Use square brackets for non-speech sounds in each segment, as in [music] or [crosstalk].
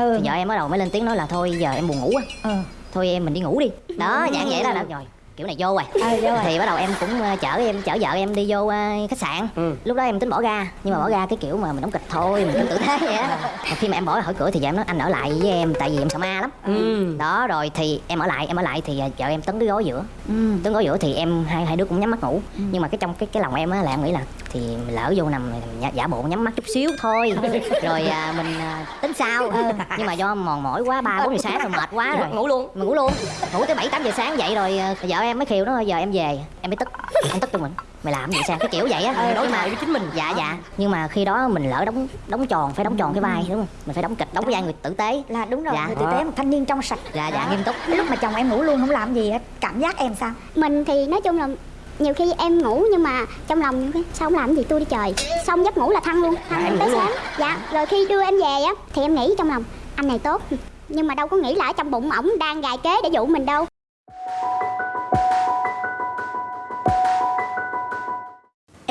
Ừ. thì vợ em bắt đầu mới lên tiếng nói là thôi giờ em buồn ngủ á ừ. Thôi em mình đi ngủ đi. Đó dạng vậy đó là rồi kiểu này vô rồi Ờ, vô rồi. thì bắt đầu em cũng ờ, chở em chở vợ em đi vô ờ, khách sạn. Ừ. lúc đó em tính bỏ ra nhưng mà bỏ ra cái kiểu mà mình đóng kịch thôi mình cứ tử thế vậy á. Khi mà em bỏ ra khỏi cửa thì vợ em nói anh ở lại với em tại vì em sợ ma lắm. Ừ. đó rồi thì em ở lại em ở lại thì ờ, vợ em tấn cái gối giữa. Ừ. Tấn gối giữa thì em hai hai đứa cũng nhắm mắt ngủ. Nhưng mà cái trong cái cái lòng em á là em nghĩ là thì mình lỡ vô nằm giả, giả bộ nhắm mắt chút xíu thôi. [laughs] Rồi à, mình à, tính sau nhưng mà do mòn mỏi quá ba bốn giờ sáng rồi mệt quá rồi. ngủ luôn. Mình ngủ luôn. Ngủ tới bảy tám giờ sáng dậy rồi à, vợ em mới khiều nó giờ em về. Em mới tức em tức cho mình. Mày làm gì sao? Cái kiểu vậy á đối nhưng mà với chính mình. Dạ dạ. Nhưng mà khi đó mình lỡ đóng đóng tròn phải đóng tròn cái vai đúng không? Mình phải đóng kịch đóng cái vai người tử tế. Là đúng rồi Dạ. người tử tế một thanh niên trong sạch. Dạ dạ nghiêm túc. Lúc mà chồng em ngủ luôn không làm gì hết cảm giác em sao? Mình thì nói chung là nhiều khi em ngủ nhưng mà trong lòng nhiều khi sao không làm gì tôi đi trời? Xong giấc ngủ là thăng luôn thăng em tới sáng. Dạ rồi khi đưa em về á thì em nghĩ trong lòng anh này tốt nhưng mà đâu có nghĩ là ở trong bụng ổng đang gài kế để dụ mình đâu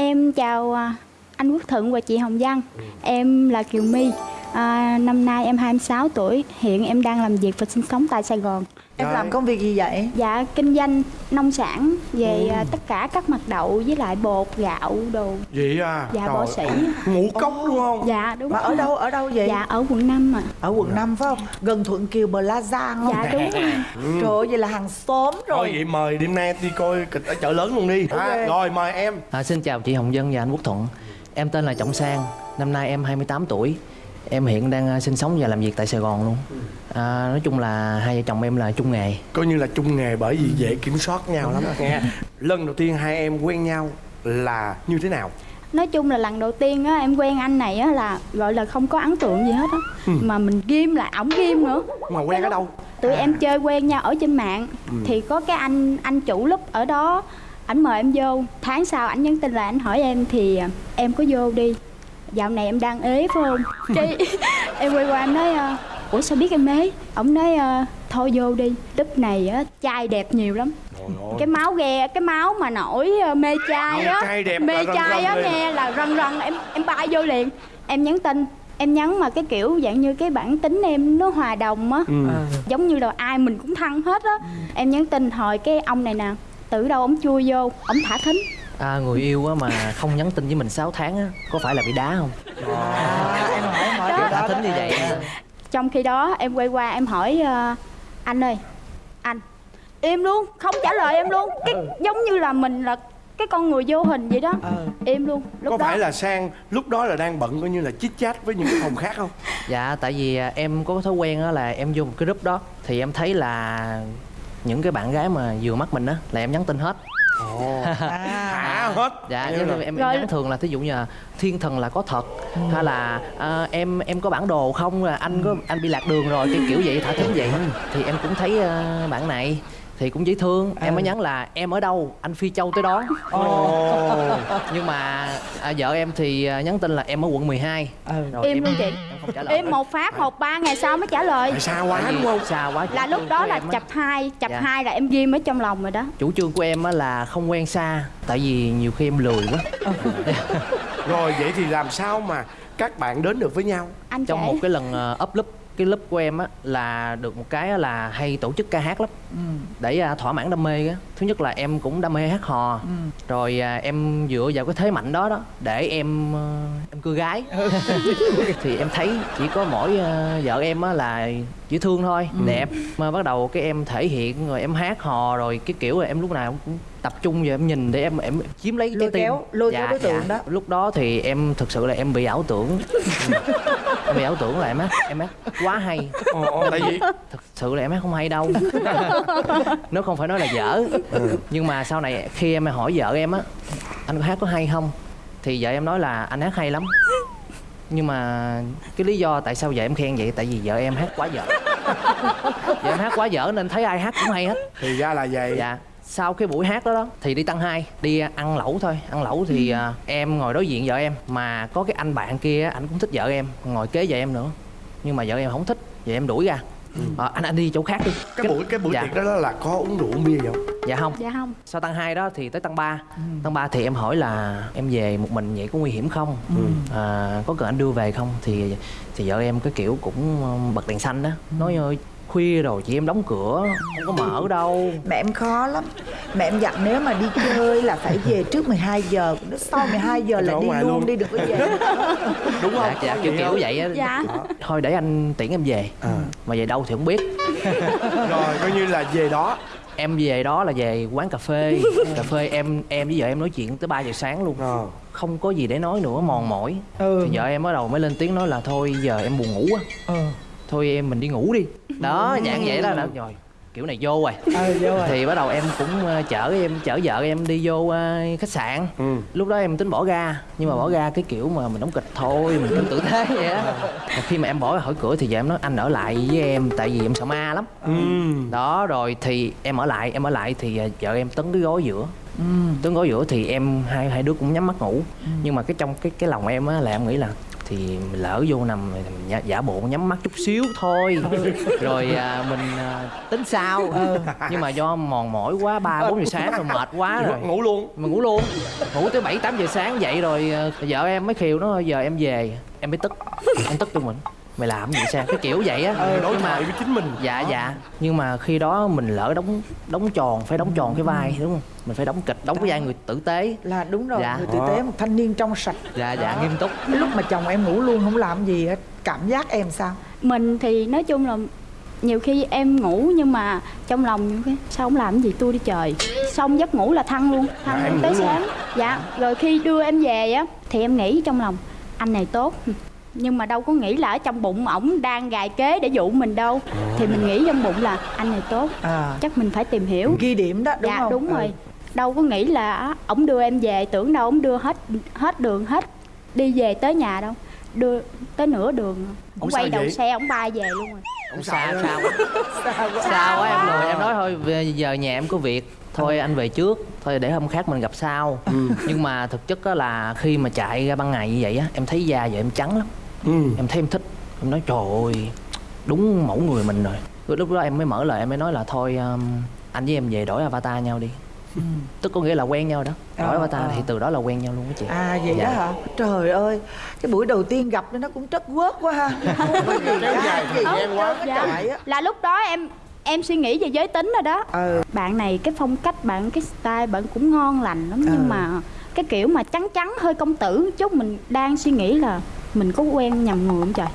Em chào à, anh Quốc Thuận và chị Hồng Văn. Em là Kiều My. À, năm nay em 26 tuổi. Hiện em đang làm việc và sinh sống tại Sài Gòn. Em Rồi. làm công việc gì vậy? Dạ kinh doanh nông sản về à, tất cả các mặt đậu với lại bột, gạo, đồ. vậy à Dạ, Trời bỏ sĩ. ngũ cốc đúng không Dạ đúng. Mà ở đâu ở đâu vậy? Dạ ở quận 5 mà. Ở quận 5 phải không? Gần Thuận Kiều Plaza không? Dạ đúng rồi. Trời ơi, vậy là hàng xóm thôi rồi. vậy mời đêm nay đi coi kịch ở chợ lớn luôn đi à, rồi mời em À, xin chào chị Hồng Dân và anh Quốc Thuận Em tên là Trọng Sang Năm nay em 28 tuổi Em hiện đang à, sinh sống và làm việc tại Sài Gòn luôn. À, Nói chung là hai vợ chồng em là chung nghề. Coi như là chung nghề bởi vì dễ kiểm soát nhau lắm. Nghe [laughs] lần đầu tiên hai em quen nhau là như thế nào? Nói chung là lần đầu tiên á em quen anh này á là gọi là không có ấn tượng gì hết á. Mà mình ghim lại ổng ghim nữa. mà quen ở đâu? tụi em chơi quen nhau ở trên mạng. Thì có cái anh anh chủ lớp ở đó ảnh mời em vô. Tháng sau ảnh nhắn tin là ảnh hỏi em thì à, em có vô đi dạo này em đang ế phải không? Cái [laughs] em quay qua em nói à, ủa sao biết em ế? Ổng nói à, thôi vô đi lúc này á trai đẹp nhiều lắm. Cái máu ghe cái máu mà nổi à, mê trai á mê trai á nghe là rần rần em em bay vô liền. Em nhắn tin em nhắn mà cái kiểu dạng như cái bản tính em nó hòa đồng á ừ. giống như là ai mình cũng thăng hết á. Em nhắn tin hồi cái ông này nè từ đâu ổng chui vô ổng thả thính à, Người yêu á mà không nhắn tin với mình 6 tháng á Có phải là bị đá không? À, em hỏi em hỏi Đó. đó thính như đó. vậy á. trong khi đó em quay qua em hỏi ờ, anh ơi anh im luôn không trả lời em luôn cái giống như là mình là cái con người vô hình vậy đó Ờ. im luôn lúc có đó phải là sang lúc đó là đang bận coi như là chit chat với những cái phòng khác không [laughs] Dạ tại vì à, em có cái thói quen á là em vô một cái group đó Thì em thấy là những cái bạn gái mà vừa mắt mình á là em nhắn tin hết ồ. [laughs] À, thả hết. Dạ Như em, em, em Rồi- nhắn thường là thí dụ như là thiên thần là có thật hay là à, em em có bản đồ không? Là anh có anh bị lạc đường rồi cái kiểu vậy thả thính vậy. Thì em cũng thấy à, bạn này thì cũng dễ thương. Em mới nhắn là em ở đâu? Anh phi châu tới đó. [laughs] Nhưng mà à, vợ em thì à, nhắn tin là em ở quận 12 ừ. rồi Im em, luôn chị. em một phát một ba ngày sau mới trả lời. Tại xa quá đúng không? xa quá là lúc đó là chập hai chập Dạ. hai là em ghim ở trong lòng rồi đó. Chủ trương của em á là không quen xa tại vì nhiều khi em lười quá. [laughs] Rồi vậy thì làm sao mà các bạn đến được với nhau? Anh trong một cái lần ờ, up lớp cái lớp của em á là được một cái là hay tổ chức ca hát lắm. Để à, thỏa mãn đam mê á. Thứ nhất là em cũng đam mê hát hò. Rồi à, em dựa vào cái thế mạnh đó đó để em ờ, em cưa gái. [laughs] Thì em thấy chỉ có mỗi ờ, vợ em á là dễ thương thôi. Đẹp. Mà bắt đầu cái em thể hiện rồi em hát hò rồi cái kiểu là em lúc nào cũng tập trung vào em nhìn để em em chiếm lấy Lôi tim. kéo- lôi kéo đối tượng đó. lúc đó thì em thực sự là em bị ảo tưởng. [laughs] Em bị ảo tưởng là em hát em hát quá hay. Ồ, ồ, tại vì? Thực sự là em hát không hay đâu. [laughs] Nếu không phải nói là dở. Nhưng mà sau này khi em hỏi vợ em á anh có hát có hay không? Thì vợ em nói là anh hát hay lắm nhưng mà cái lý do tại sao vợ em khen vậy? Tại vì vợ em hát quá dở. [laughs] Vợ em hát quá dở nên thấy ai hát cũng hay hết. Thì ra là vậy. Dạ. Sau cái buổi hát đó đó thì đi tăng hai đi ăn lẩu thôi. Ăn lẩu thì à, em ngồi đối diện vợ em. Mà có cái anh bạn kia anh cũng thích vợ em ngồi kế vợ em nữa. Nhưng mà vợ em không thích vợ em đuổi ra Ờ, anh anh đi chỗ khác đi. Cái buổi cái buổi dạ. tiệc đó là có uống rượu uống bia không? Dạ không. Dạ không. Sau tăng 2 đó thì tới tăng 3 tăng 3 thì em hỏi là em về một mình vậy có nguy hiểm không? À, có cần anh đưa về không? Thì thì vợ em cái kiểu cũng bật đèn xanh đó. Nói ơi khuya rồi chị em đóng cửa không có mở đâu. Mẹ em khó lắm. Mẹ em dặn nếu mà đi chơi là phải về trước 12 giờ Nó sau 12 giờ là đi luôn, luôn. đi đừng có về. [laughs] Đúng không? Dạ, dạ kiểu kiểu vậy á. Dạ. Thôi để anh tiễn em về. À. mà về đâu thì không biết. [laughs] Rồi coi như là về đó. Em về đó là về quán cà phê. Cà phê em em với vợ em nói chuyện tới 3 giờ sáng luôn. Ờ. không có gì để nói nữa mòn mỏi. Ừ. thì vợ em bắt đầu mới lên tiếng nói là thôi giờ em buồn ngủ á Ừ. thôi em mình đi ngủ đi. Đó dạng vậy đó, đó. Rồi kiểu này vô rồi. Ờ vô rồi. Thì bắt đầu em cũng ờ, chở em chở vợ em đi vô ờ, khách sạn. Ừ. lúc đó em tính bỏ ga nhưng mà bỏ ga cái kiểu mà mình đóng kịch thôi mình kiểu tử thế [laughs] vậy á. Mà khi mà em bỏ ra khỏi cửa thì vợ em nói anh ở lại với em tại vì em sợ ma lắm. Ừ. đó rồi thì em ở lại em ở lại thì ờ, vợ em tấn cái gối giữa. Tấn gối giữa thì em hai hai đứa cũng nhắm mắt ngủ. Nhưng mà cái trong cái cái lòng em á là em nghĩ là thì mình lỡ vô nằm mình giả, bộ nhắm mắt chút xíu thôi. [laughs] Rồi à, mình à, tính sau nhưng mà do mòn mỏi quá ba bốn giờ sáng rồi mệt quá rồi. ngủ luôn. Mà ngủ luôn. Ngủ tới bảy tám giờ sáng dậy rồi ờ, vợ em mới khiều nó giờ em về. Em mới tức. Em tức cho mình mày làm gì sao cái kiểu vậy á. Đối nhưng mà thoại với chính mình. Dạ dạ. Nhưng mà khi đó mình lỡ đóng đóng tròn phải đóng tròn cái vai đúng không? Mình phải đóng kịch đóng cái vai người tử tế. Là đúng rồi, Dạ. người tử tế một thanh niên trong sạch. Dạ dạ nghiêm túc. Lúc mà chồng em ngủ luôn không làm gì hết Cảm giác em sao? mình thì nói chung là nhiều khi em ngủ nhưng mà trong lòng những cái sao không làm gì tôi đi trời? Xong giấc ngủ là thăng luôn thăng luôn tới sáng. Dạ rồi khi đưa em về á thì em nghĩ trong lòng anh này tốt nhưng mà đâu có nghĩ là ở trong bụng ổng đang gài kế để dụ mình đâu. Thì mình nghĩ trong bụng là anh này tốt À. chắc mình phải tìm hiểu. Ghi điểm đó đúng dạ không? đúng Ừ. rồi. Đâu có nghĩ là ổng đưa em về tưởng đâu ổng đưa hết hết đường hết đi về tới nhà đâu. Đưa tới nửa đường. Ổng quay đầu vậy? xe ổng bay về luôn rồi. Không [laughs] sao? Sao sao quá em? rồi em nói thôi giờ nhà em có việc. Thôi anh về trước. Thôi để hôm khác mình gặp sau. Nhưng mà thực chất á là khi mà chạy ra ban ngày như vậy á em thấy da vợ em trắng lắm ừ. em thấy em thích em nói trời ơi đúng mẫu người mình rồi rồi lúc đó em mới mở lời em mới nói là thôi um, anh với em về đổi avatar nhau đi tức có nghĩa là quen nhau đó đổi Ờ, avatar ờ. thì từ đó là quen nhau luôn á chị À vậy Dạ. đó hả? Trời ơi, cái buổi đầu tiên gặp nó cũng trất quớt quá ha. [laughs] kéo dài quá dạ. Là lúc đó em em suy nghĩ về giới tính rồi đó Ừ. bạn này cái phong cách bạn cái style bạn cũng ngon lành lắm Ừ. nhưng mà cái kiểu mà trắng trắng hơi công tử chút mình đang suy nghĩ là mình có quen nhầm người không trời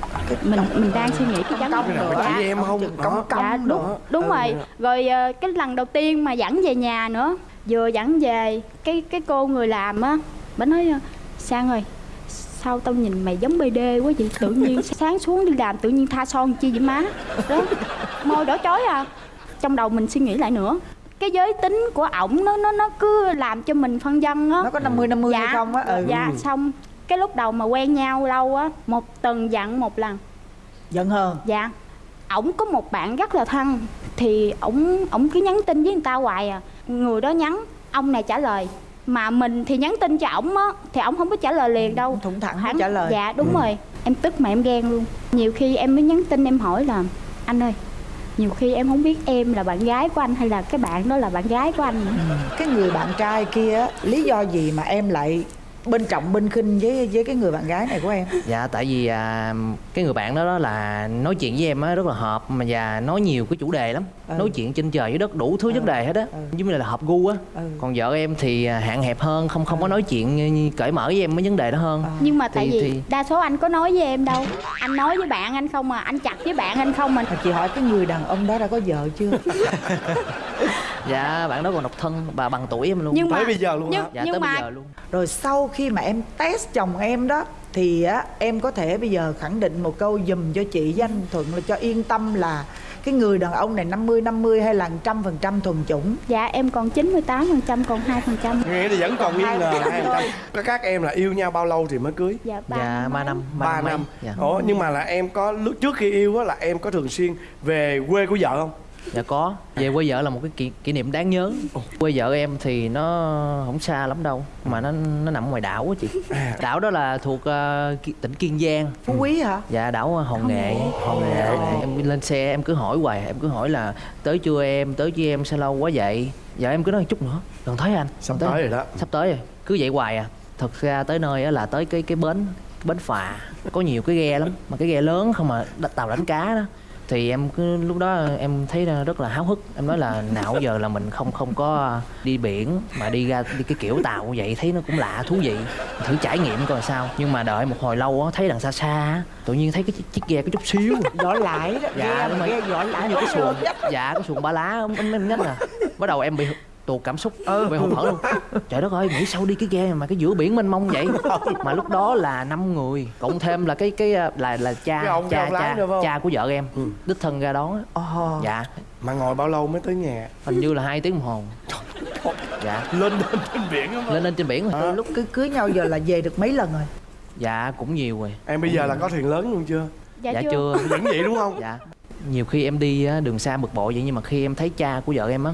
mình mình đang suy nghĩ cái Cái nào nữa. dạ, chị em không công công dạ đúng nữa. đúng Ừ. rồi rồi ờ, cái lần đầu tiên mà dẫn về nhà nữa vừa dẫn về cái cái cô người làm á bà nói ờ, sang ơi sao tao nhìn mày giống BD quá vậy tự [laughs] nhiên sáng xuống đi làm tự nhiên tha son chi vậy má đó môi đỏ chói à trong đầu mình suy nghĩ lại nữa cái giới tính của ổng nó nó nó cứ làm cho mình phân dân á Nó có 50 50 hay không á? Ừ. dạ xong cái lúc đầu mà quen nhau lâu á một tuần dặn một lần. Giận hơn. dạ. Ổng có một bạn rất là thân thì ổng ổng cứ nhắn tin với người ta hoài à. Người đó nhắn ông này trả lời. Mà mình thì nhắn tin cho ổng á thì ổng không có trả lời liền đâu. Thủng thẳng không trả lời. dạ đúng rồi. Em tức mà em ghen luôn. Nhiều khi em mới nhắn tin em hỏi là anh ơi nhiều khi em không biết em là bạn gái của anh hay là cái bạn đó là bạn gái của anh. Nữa Cái người bạn trai kia lý do gì mà em lại bên trọng bên khinh với với cái người bạn gái này của em? dạ tại vì à, cái người bạn đó, đó là nói chuyện với em á rất là hợp mà và nói nhiều cái chủ đề lắm Ừ. nói chuyện trên trời dưới đất đủ thứ vấn đề hết á Ừ. giống như là hợp gu á Ừ. còn vợ em thì à, hạn hẹp hơn không không có nói chuyện cởi mở với em mấy vấn đề đó hơn nhưng mà tại Thì- vì thì- đa số anh có nói với em đâu anh nói với bạn anh không mà anh chặt với bạn anh không mà Mà chị hỏi cái người đàn ông đó đã có vợ chưa? [laughs] dạ bạn đó còn độc thân và bằng tuổi em luôn nhưng mà Tới bây giờ luôn nhưng, hả? dạ nhưng tới mà bây giờ luôn Rồi sau khi mà em test chồng em đó thì á em có thể bây giờ khẳng định một câu dùm cho chị với anh Thuận là cho yên tâm là cái người đàn ông này 50 50 hay là 100% thuần chủng. dạ em còn 98 phần trăm còn 2 phần trăm nghe thì vẫn còn nghi ngờ hai Thôi. trăm các các em là yêu nhau bao lâu thì mới cưới dạ ba dạ năm năm ba mấy. năm dạ. ủa nhưng mà là em có lúc trước khi yêu á là em có thường xuyên về quê của vợ không dạ có. Về quê vợ là một cái kỷ, kỷ niệm đáng nhớ. Quê vợ em thì nó không xa lắm đâu mà nó nó nằm ngoài đảo á chị. À. đảo đó là thuộc ờ, Ki- tỉnh kiên giang. Phú Quý hả? dạ đảo hòn nghệ. hòn nghệ. em lên xe em cứ hỏi hoài. Em cứ hỏi là tới chưa em? Tới chưa em sao lâu quá vậy? Vợ em cứ nói chút nữa. Gần tới anh. Sắp Gần tới rồi đó. Sắp tới rồi. Cứ vậy hoài à. Thật ra tới nơi á là tới cái cái bến bến phà. Có nhiều cái ghe lắm mà cái ghe lớn không mà tàu đánh cá đó thì em cứ lúc đó em thấy rất là háo hức. Em nói là nào giờ là mình không không có đi biển mà đi ra đi cái kiểu tàu vậy. Thấy nó cũng lạ thú vị. Thử trải nghiệm coi sao. Nhưng mà đợi một hồi lâu á thấy đằng xa xa á, tự nhiên thấy cái chiếc, chiếc ghe có chút xíu. [laughs] Vỏ lại đó. Dạ ghe đúng mà rồi. ghe vỏ lại như cái xuồng dạ cái xuồng ba lá nhách nè bắt đầu em bị tuột cảm xúc. Bị hụt hẫng luôn. Trời đất ơi nghĩ sao đi cái ghe mà cái giữa biển mênh mông vậy. Mà lúc đó là năm người cộng thêm là cái cái là là cha Cái ông- cha cha không? cha của vợ em Ừ. đích thân ra đón á. Ồ. dạ. Mà ngồi bao lâu mới tới nhà? Hình như là hai tiếng đồng hồ. Dạ. Lên lên trên biển á lên lên trên biển rồi. Từ lúc cứ cưới nhau giờ là về được mấy lần rồi? Dạ cũng nhiều rồi. Em bây giờ là có thuyền lớn luôn chưa? Dạ, dạ chưa, chưa. Vẫn vậy đúng không? Dạ. Nhiều khi em đi á, đường xa bực bội vậy nhưng mà khi em thấy cha của vợ em á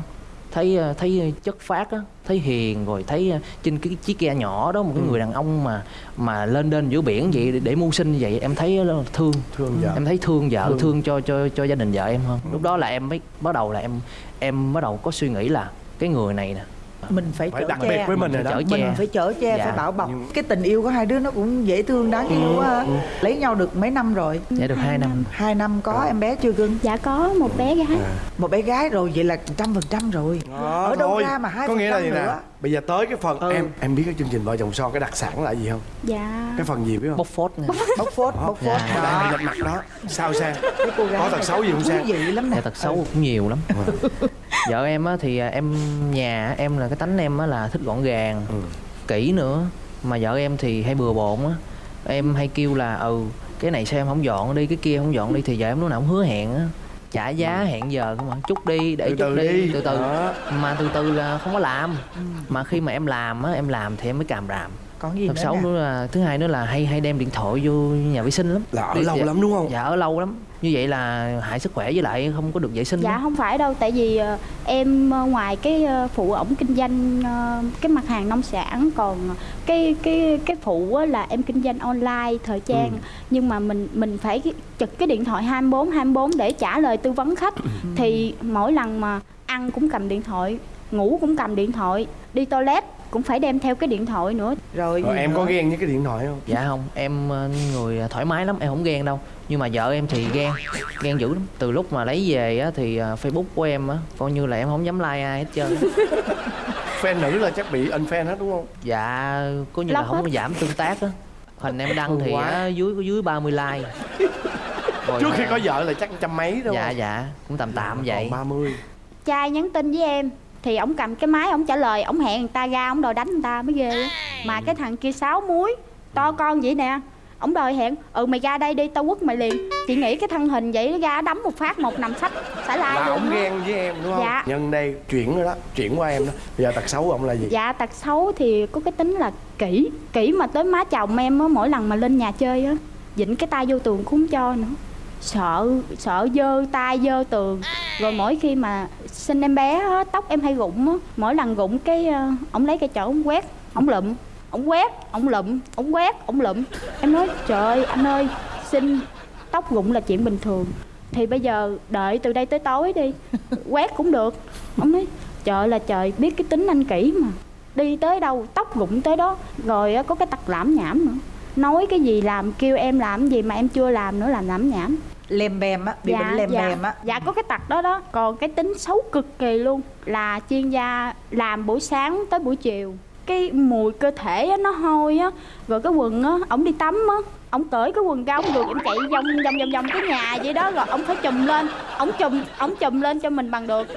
thấy ờ, thấy chất phát á thấy hiền rồi thấy ờ, trên cái chiếc ghe nhỏ đó một cái người đàn ông mà mà lên đên giữa biển vậy để, để mưu sinh như vậy em thấy thương. Thương vợ. Em thấy thương vợ Thương. thương, cho cho cho gia đình vợ em hơn. Lúc đó là em mới bắt đầu là em em bắt đầu có suy nghĩ là cái người này nè mình phải, phải chở đặc che. biệt với mình rồi đó. Chở mình che. phải chở che Dạ. phải bảo bọc. Nhưng- cái tình yêu của hai đứa nó cũng dễ thương đáng yêu quá ha. lấy nhau được mấy năm rồi? Dạ được hai năm. Hai năm có em bé chưa cưng dạ có một bé gái. Một bé gái rồi vậy là trăm phần trăm rồi. Đó, ở đâu thôi. ra mà hai có nghĩa là gì nè? nữa? Bây giờ tới cái phần Ừ. em em biết cái chương trình vợ chồng son cái đặc sản là gì không? Dạ. Cái phần gì biết không? Bốc phốt nè. Bóc phốt bóc phốt. Dạ. đó, bị mặt đó. Sao sang? Có tật này xấu gì không thú Sang? vị lắm nè. Dạ tật xấu cũng nhiều lắm vợ em á thì à, em nhà em là cái tánh em á là thích gọn gàng Ừ. kỹ nữa. Mà vợ em thì hay bừa bộn á. Em hay kêu là ừ cái này sao em không dọn đi cái kia không dọn đi thì vợ em lúc nào cũng hứa hẹn á. Trả giá hẹn giờ không mà chút đi để từ chút từ đi đi. từ từ. Đó. mà từ từ là không có làm. Mà khi mà em làm á em làm thì em mới càm ràm còn gì thật nữa xấu nữa là thứ hai nữa là hay hay đem điện thoại vô nhà vệ sinh lắm. Là ở Đi- lâu dạ, lắm đúng không? Dạ ở lâu lắm. Như vậy là hại sức khỏe với lại không có được vệ sinh Dạ á. không phải đâu, tại vì ờ, em ờ, ngoài cái ờ, phụ ổng kinh doanh cái mặt hàng nông sản còn cái cái cái phụ á là em kinh doanh online thời trang. Ừ. nhưng mà mình mình phải trực cái điện thoại 24 24 để trả lời tư vấn khách. Ừ. thì mỗi lần mà ăn cũng cầm điện thoại, ngủ cũng cầm điện thoại, đi toilet cũng phải đem theo cái điện thoại nữa. rồi, rồi gì em nữa? có ghen với cái điện thoại không? Dạ không em ờ, người thoải mái lắm em không ghen đâu. Nhưng mà vợ em thì ghen ghen dữ lắm. Từ lúc mà lấy về á thì ờ, facebook của em á coi như là em không dám like ai hết trơn [laughs] fan nữ là chắc bị unfriend hết đúng không? Dạ có như là Lóc không hết. có giảm tương tác á. Hình em đăng thì á, dưới có dưới 30 like. Rồi [laughs] trước khi có vợ là chắc trăm mấy đúng dạ không dạ cũng tạm tạm vậy. ba mươi. Trai nhắn tin với em thì ổng cầm cái máy ổng trả lời ổng hẹn người ta ra ổng đòi đánh người ta mới ghê. Á mà cái thằng kia sáu muối to con vậy nè. Ổng đòi hẹn ừ mày ra đây đi tao quất mày liền. Chị nghĩ cái thân hình vậy ra đấm một phát một nằm sách xả lai là á. ghen với em đúng không? Dạ. nhân đây chuyển rồi đó chuyển qua em đó. Bây giờ tật xấu của ông là gì? Dạ tật xấu thì có cái tính là kỹ kỹ mà tới má chồng em á mỗi lần mà lên nhà chơi á dịnh cái tay vô tường cũng không cho nữa sợ sợ dơ tay dơ tường. Rồi mỗi khi mà sinh em bé á, tóc em hay rụng á mỗi lần rụng cái ờ, ổng lấy cái chổi ổng quét ổng lụm ổng quét ổng lụm ổng quét ổng lụm. Em nói trời anh ơi sinh tóc rụng là chuyện bình thường. Thì bây giờ đợi từ đây tới tối đi quét cũng được. Ông nói trời là trời biết cái tính anh kỹ mà. Đi tới đâu tóc rụng tới đó rồi á, có cái tật lãm nhảm nữa nói cái gì làm kêu em làm cái gì mà em chưa làm nữa làm lãm nhảm. Lem bem á bị bệnh lem dạ, bem á. Dạ có cái tật đó đó. Còn cái tính xấu cực kỳ luôn. Là chuyên gia làm buổi sáng tới buổi chiều. Cái mùi cơ thể á, nó hôi á. Rồi cái quần á ổng đi tắm á ổng cởi cái quần ra ổng rồi ổng chạy vòng vòng vòng vòng cái nhà vậy đó rồi ổng phải chùm lên. Ổng chùm ổng chùm lên cho mình bằng được.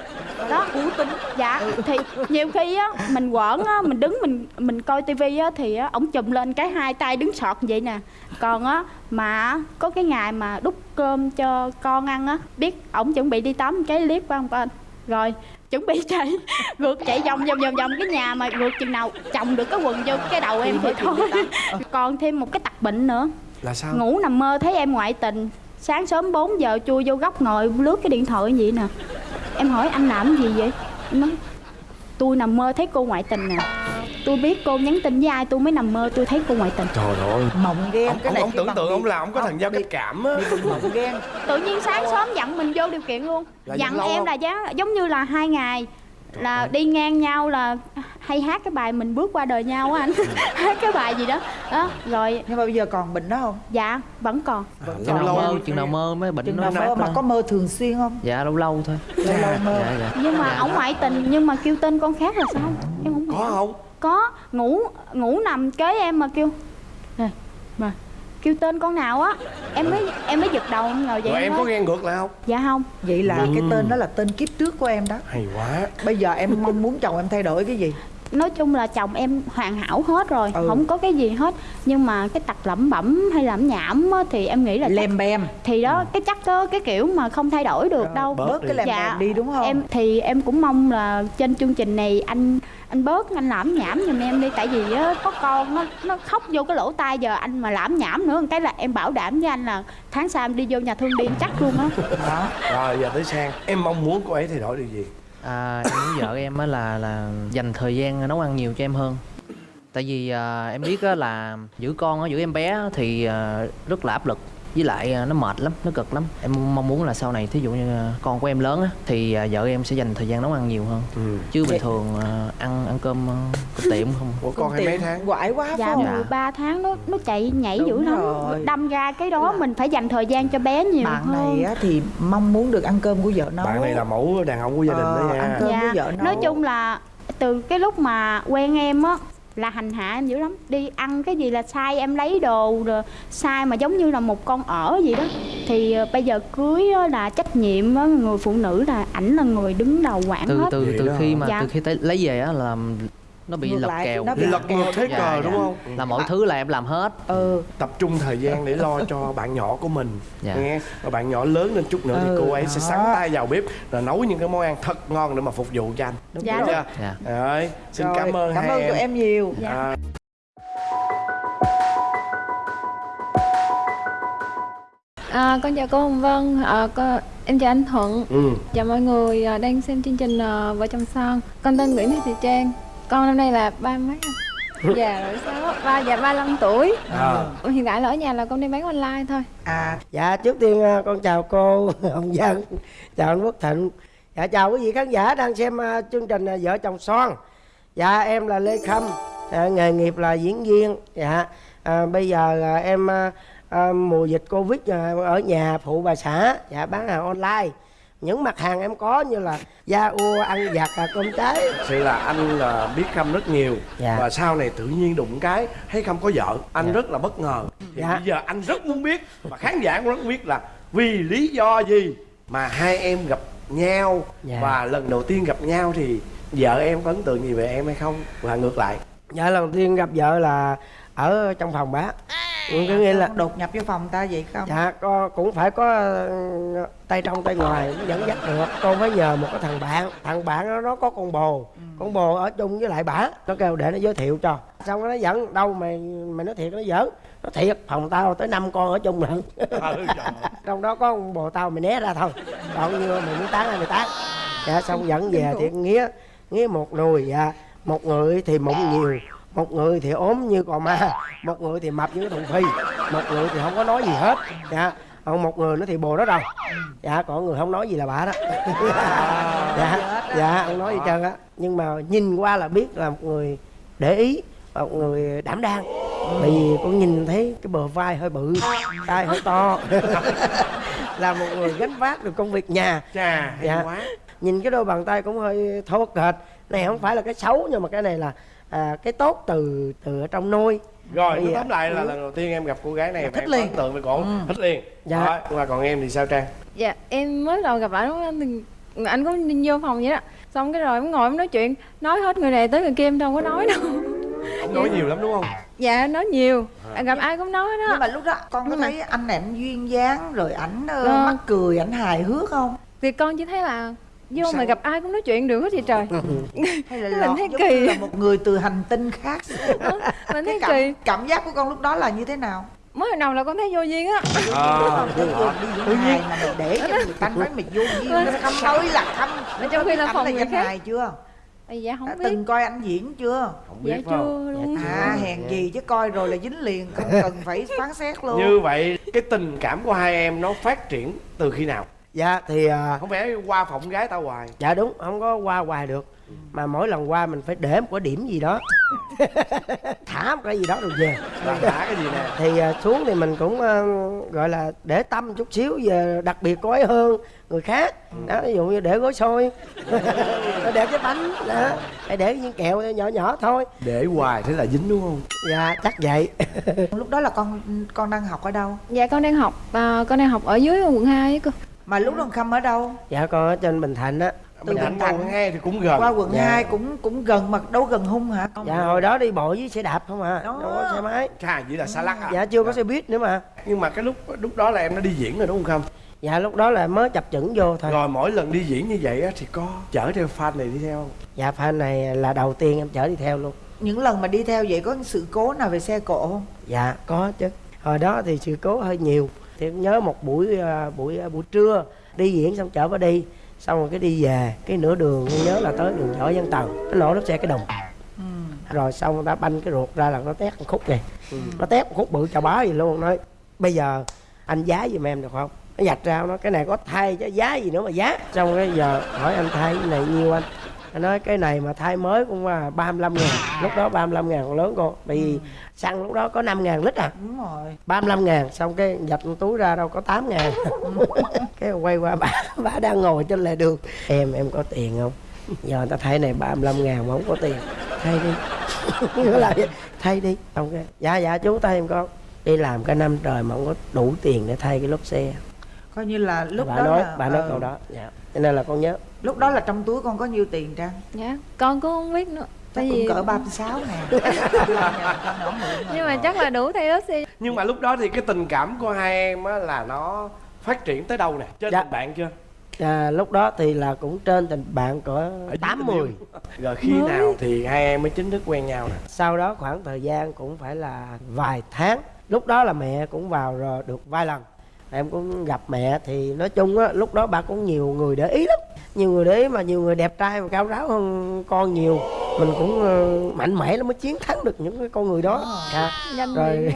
Đó. Cú tính. Dạ thì nhiều khi á mình quẩn á mình đứng mình mình coi tivi á thì á ổng chùm lên cái hai tay đứng sọt vậy nè. Còn á mà có cái ngày mà đút cơm cho con ăn á biết ổng chuẩn bị đi tắm cái clip của ông con rồi chuẩn bị [laughs] chạy ngược chạy vòng vòng vòng vòng cái nhà mà ngược chừng nào chồng được cái quần vô cái đầu em thì thôi. còn thêm một cái tật bệnh nữa là sao? Ngủ nằm mơ thấy em ngoại tình. Sáng sớm 4 giờ chui vô góc ngồi lướt cái điện thoại vậy nè. Em hỏi anh làm cái gì vậy? Em nói tôi nằm mơ thấy cô ngoại tình nè. Tôi biết cô nhắn tin với ai tôi mới nằm mơ tôi thấy cô ngoại tình. Trời ơi. Mộng ghen ông, cái ông, này ông tưởng tượng ông là ông có thằng giao cách cảm á. mộng ghen tự nhiên sáng sớm dặn mình vô điều kiện luôn. Là dặn em không? là giống như là hai ngày là đi ngang nhau là hay hát cái bài mình bước qua đời nhau á anh. [laughs] Hát cái bài gì đó. Đó rồi nhưng mà bây giờ còn bệnh đó không? Dạ vẫn còn. Chừng nào lâu mơ lâu chừng nào mơ mới bệnh chừng nó nào mơ mà có mơ thường xuyên không? Dạ lâu lâu thôi. Lâu lâu mơ. dạ dạ. Nhưng mà ổng ngoại tình nhưng mà kêu tên con khác là sao? Em không có không? Có ngủ ngủ nằm kế em mà kêu. Nè mà kêu tên con nào á. Em mới em mới giật đầu em ngồi vậy rồi em có ghen ngược lại không? Dạ không. Vậy là cái tên đó là tên kiếp trước của em đó. Hay quá. Bây giờ em mong muốn chồng em thay đổi cái gì nói chung là chồng em hoàn hảo hết rồi Ừ. không có cái gì hết. Nhưng mà cái tật lẩm bẩm hay lẩm nhảm á, thì em nghĩ là chắc, lem bem. Thì đó cái chắc đó cái kiểu mà không thay đổi được đâu. bớt bớt đi. cái lem bem đi đúng không? Em thì em cũng mong là trên chương trình này anh anh bớt anh lãm nhảm giùm em đi. Tại vì á, có con nó nó khóc vô cái lỗ tai giờ anh mà lãm nhảm nữa. Cái là em bảo đảm với anh là tháng sau em đi vô nhà thương đi em chắc luôn á. Đó rồi giờ tới sang. Em mong muốn cô ấy thay đổi điều gì à, em muốn vợ em á là là dành thời gian nấu ăn nhiều cho em hơn. Tại vì à, em biết á là giữ con á giữ em bé á thì à, rất là áp lực với lại à, nó mệt lắm nó cực lắm. Em mong muốn là sau này thí dụ như à, con của em lớn á thì à, vợ em sẽ dành thời gian nấu ăn nhiều hơn. Ừ. chứ bình thường ăn ăn cơm cơm tiệm không. Ủa con hay mấy tháng? quải quá dạ không? 13 tháng nó nó chạy nhảy Đúng dữ lắm. rồi. đâm ra cái đó mình phải dành thời gian cho bé nhiều bạn hơn. này á, thì mong muốn được ăn cơm của vợ nấu bạn này là mẫu đàn ông của gia đình đó Ờ, nha. ăn cơm với vợ nấu nói chung là từ cái lúc mà quen em á là hành hạ em dữ lắm. Đi ăn cái gì là sai em lấy đồ rồi sai mà giống như là một con ở gì đó. Thì ờ, bây giờ cưới á là trách nhiệm á người phụ nữ là ảnh là người đứng đầu quản từ hết. từ từ khi mà Dạ. từ khi tới lấy về á là nó bị Ngược lật lại, kèo nó bị lật ngược thế Dạ, cờ dạ. đúng không là mọi thứ là em làm hết ừ tập trung thời gian để lo cho bạn nhỏ của mình Dạ. nghe và bạn nhỏ lớn lên chút nữa Ừ, thì cô ấy sẽ đó. sắn tay vào bếp rồi nấu những cái món ăn thật ngon để mà phục vụ cho anh đúng Dạ, chưa Dạ. rồi xin Rồi, cảm ơn cảm ơn em, tụi em nhiều Dạ. À, À, con chào cô Hồng Vân, à, con, em chào anh Thuận, ừ. chào mọi người à, đang xem chương trình à, Vợ chồng son. Con tên Nguyễn Thị Trang, con năm nay là ba mấy? [laughs] Dạ rồi sao? Ba dạ 35 tuổi. à. Hiện tại là ở nhà là con đi bán online thôi. à Dạ trước tiên à, con chào cô [laughs] Hồng Vân Chào anh Quốc Thịnh Dạ chào quý vị khán giả đang xem à, chương trình Vợ chồng son Dạ em là Lê Khâm à, Nghề nghiệp là diễn viên Dạ à, bây giờ à, em à, mùa dịch Covid ở nhà phụ bà xã Dạ bán hàng online những mặt hàng em có như là da ua ăn vặt à, cơm trái Thật sự là anh là biết Khâm rất nhiều Dạ. và sau này tự nhiên đụng cái thấy Khâm có vợ anh Dạ. rất là bất ngờ thì Dạ. bây giờ anh rất muốn biết và khán giả cũng rất muốn biết là vì lý do gì mà hai em gặp nhau Dạ. và lần đầu tiên gặp nhau thì vợ em có ấn tượng gì về em hay không và ngược lại Dạ lần tiên gặp vợ là ở trong phòng bá có nghĩa là đột nhập vô phòng ta vậy không? Dạ có, cũng phải có ờ, tay trong tay ngoài dẫn dắt được. Con phải nhờ một cái thằng bạn Thằng bạn đó nó có con bồ. Con bồ ở chung với lại bả Nó kêu để nó giới thiệu cho. Xong nó dẫn đâu mày mày nói thiệt nó giỡn. Nó thiệt phòng tao tới năm con ở chung lận. [laughs] Trong đó có con bồ tao mày né ra thôi. Còn như mày muốn tán ai mày tán Dạ xong dẫn về thì nghĩa Nghĩa một nùi dạ. Một người thì mụn nhiều một người thì ốm như cò ma một người thì mập như cái thùng phi một người thì không có nói gì hết. Dạ còn một người nữa thì bồ đó rồi. Dạ còn người không nói gì là bà đó. Dạ dạ không nói gì trơn á. Nhưng mà nhìn qua là biết là một người để ý một người đảm đang. Tại vì con nhìn thấy cái bờ vai hơi bự tay hơi to. [laughs] Là một người gánh vác được công việc nhà. Chà hay Dạ. quá. Nhìn cái đôi bàn tay cũng hơi thô kệch. Này không phải là cái xấu nhưng mà cái này là à, cái tốt từ từ ở trong nôi rồi Dạ. tóm lại là lần đầu tiên em gặp cô gái này và Thích em liền. ấn tượng với cổ thích liền Dạ. Rồi, và còn em thì sao trang Dạ, em mới đầu gặp lại lúc đó thì anh cũng đi vô phòng vậy đó. Xong cái rồi em ngồi em nói chuyện, nói hết người này tới người kia em đâu có nói đâu. không nói nhiều lắm đúng không Dạ, nói nhiều. Gặp ai cũng nói nhưng đó. mà lúc đó con có Nhưng mà- thấy anh này anh duyên dáng rồi ảnh ờ, Vâng. mắc cười ảnh hài hước không Thì con chỉ thấy là vô Sao? mà gặp ai cũng nói chuyện được hết vậy trời. [laughs] hay là Mình thấy kỳ. là một người từ hành tinh khác [laughs] Mình cái thấy kỳ. cảm, cảm giác của con lúc đó là như thế nào Mới đầu là con thấy vô duyên á. à, Tự nhiên đi diễn hài mà mày để cho người ta nói mày vô duyên nó khăm ơi là khăm Ở trong khi là phòng là người danh khác. hài chưa Ây dạ không đã biết. từng coi anh diễn chưa không biết Dạ không chưa luôn. à hèn gì chứ coi rồi là dính liền không cần phải phán xét luôn như vậy cái tình cảm của hai em nó phát triển từ khi nào dạ thì à, không phải qua phỏng gái tao hoài. Dạ đúng không có qua hoài được. Mà mỗi lần qua mình phải để một cái điểm gì đó. [laughs] Thả một cái gì đó rồi về. Thả cái gì nè? Thì à, xuống thì mình cũng à, gọi là để tâm chút xíu về đặc biệt có ấy hơn người khác. Đó ví dụ như để gói xôi. [laughs] Để cái bánh đó hay để những kẹo nhỏ nhỏ thôi. Để hoài thế là dính đúng không? Dạ chắc vậy. Lúc đó là con con đang học ở đâu? Dạ con đang học à, con đang học ở dưới quận 2 ấy cơ mà lúc đó khâm ở đâu? Dạ con ở trên bình thạnh á. Bình Thạnh qua quận 2 thì cũng gần. Qua quận Dạ. 2 cũng cũng gần mà đâu gần hung hả? Dạ hồi đó đi bộ với xe đạp không à Đó. đâu có xe máy. Chà, chỉ là xa lắc à? Dạ chưa có xe buýt nữa mà. Nhưng mà cái lúc lúc đó là em đã đi diễn rồi đúng không Khâm? dạ lúc đó là mới chập chững vô thôi. Rồi mỗi lần đi diễn như vậy á, thì có chở theo fan này đi theo không? dạ fan này là đầu tiên em chở đi theo luôn. Những lần mà đi theo vậy có sự cố nào về xe cộ không? Dạ có chứ. Hồi đó thì sự cố hơi nhiều thì nhớ một buổi à, buổi à, buổi trưa đi diễn xong chở vào đi xong rồi cái đi về cái nửa đường nhớ là tới đường võ văn tần nó nổ lốp xe cái đồng. Rồi xong người ta banh cái ruột ra là nó tét một khúc này nó tét một khúc bự chà bá gì luôn nói bây giờ anh giá giùm em được không? Nó giặt ra nó cái này có thay chứ giá gì nữa mà giá. Xong cái giờ hỏi anh thay cái này nhiêu anh anh nói cái này mà thay mới cũng là 35 ngàn. Lúc đó 35 ngàn còn lớn cô tại vì xăng lúc đó có 5 ngàn lít à. Đúng rồi. 35 ngàn xong cái giặt túi ra đâu có 8 ngàn. [laughs] Cái quay qua bà bà đang ngồi trên lề đường. Em em có tiền không? Giờ người ta thay này 35 ngàn mà không có tiền. Thay đi. [laughs] Nó vậy thay đi. Xong cái dạ dạ chú thay em con đi làm cả năm trời mà không có đủ tiền để thay cái lốp xe. Coi như là lúc bà đó nói là, bà nói ờ, câu đó dạ cho nên là con nhớ. Lúc đó là trong túi con có nhiêu tiền trang? Dạ con cũng không biết nữa. Chắc tại cũng vì cỡ 36 ngàn. [laughs] Nhưng mà chắc là đủ thay xe Nhưng mà lúc đó thì cái tình cảm của hai em á là nó phát triển tới đâu nè? Trên Dạ. tình bạn chưa? à, lúc đó thì là cũng trên tình bạn cỡ tám mười Rồi khi nào thì hai em mới chính thức quen nhau nè? sau đó khoảng thời gian cũng phải là vài tháng. Lúc đó là mẹ cũng vào rồi được vài lần em cũng gặp mẹ thì nói chung á lúc đó bà cũng nhiều người để ý lắm. Nhiều người để ý mà nhiều người đẹp trai và cao ráo hơn con nhiều. Mình cũng ờ, mạnh mẽ lắm mới chiến thắng được những cái con người đó. Dạ. nhanh rồi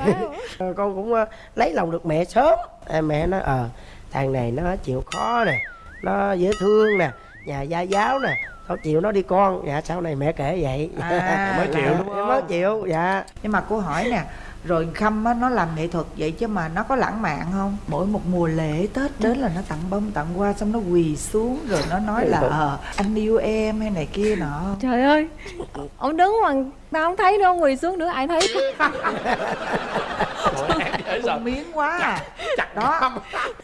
Ờ, [laughs] con cũng ờ, lấy lòng được mẹ sớm. À, mẹ nói ờ thằng này nó chịu khó nè nó dễ thương nè nhà gia giáo nè tao chịu nó đi con. Dạ sau này mẹ kể vậy. À, [laughs] Mới chịu đúng không? mới chịu. Dạ. Nhưng mà cô hỏi nè rồi khâm á nó làm nghệ thuật vậy chứ mà nó có lãng mạn không mỗi một mùa lễ tết đến là nó tặng bông tặng hoa xong nó quỳ xuống rồi nó nói là ờ anh yêu em hay này kia nọ trời ơi ông đứng mà tao không thấy đâu quỳ xuống nữa ai thấy. Con miếng quá à Chặt Đó. đó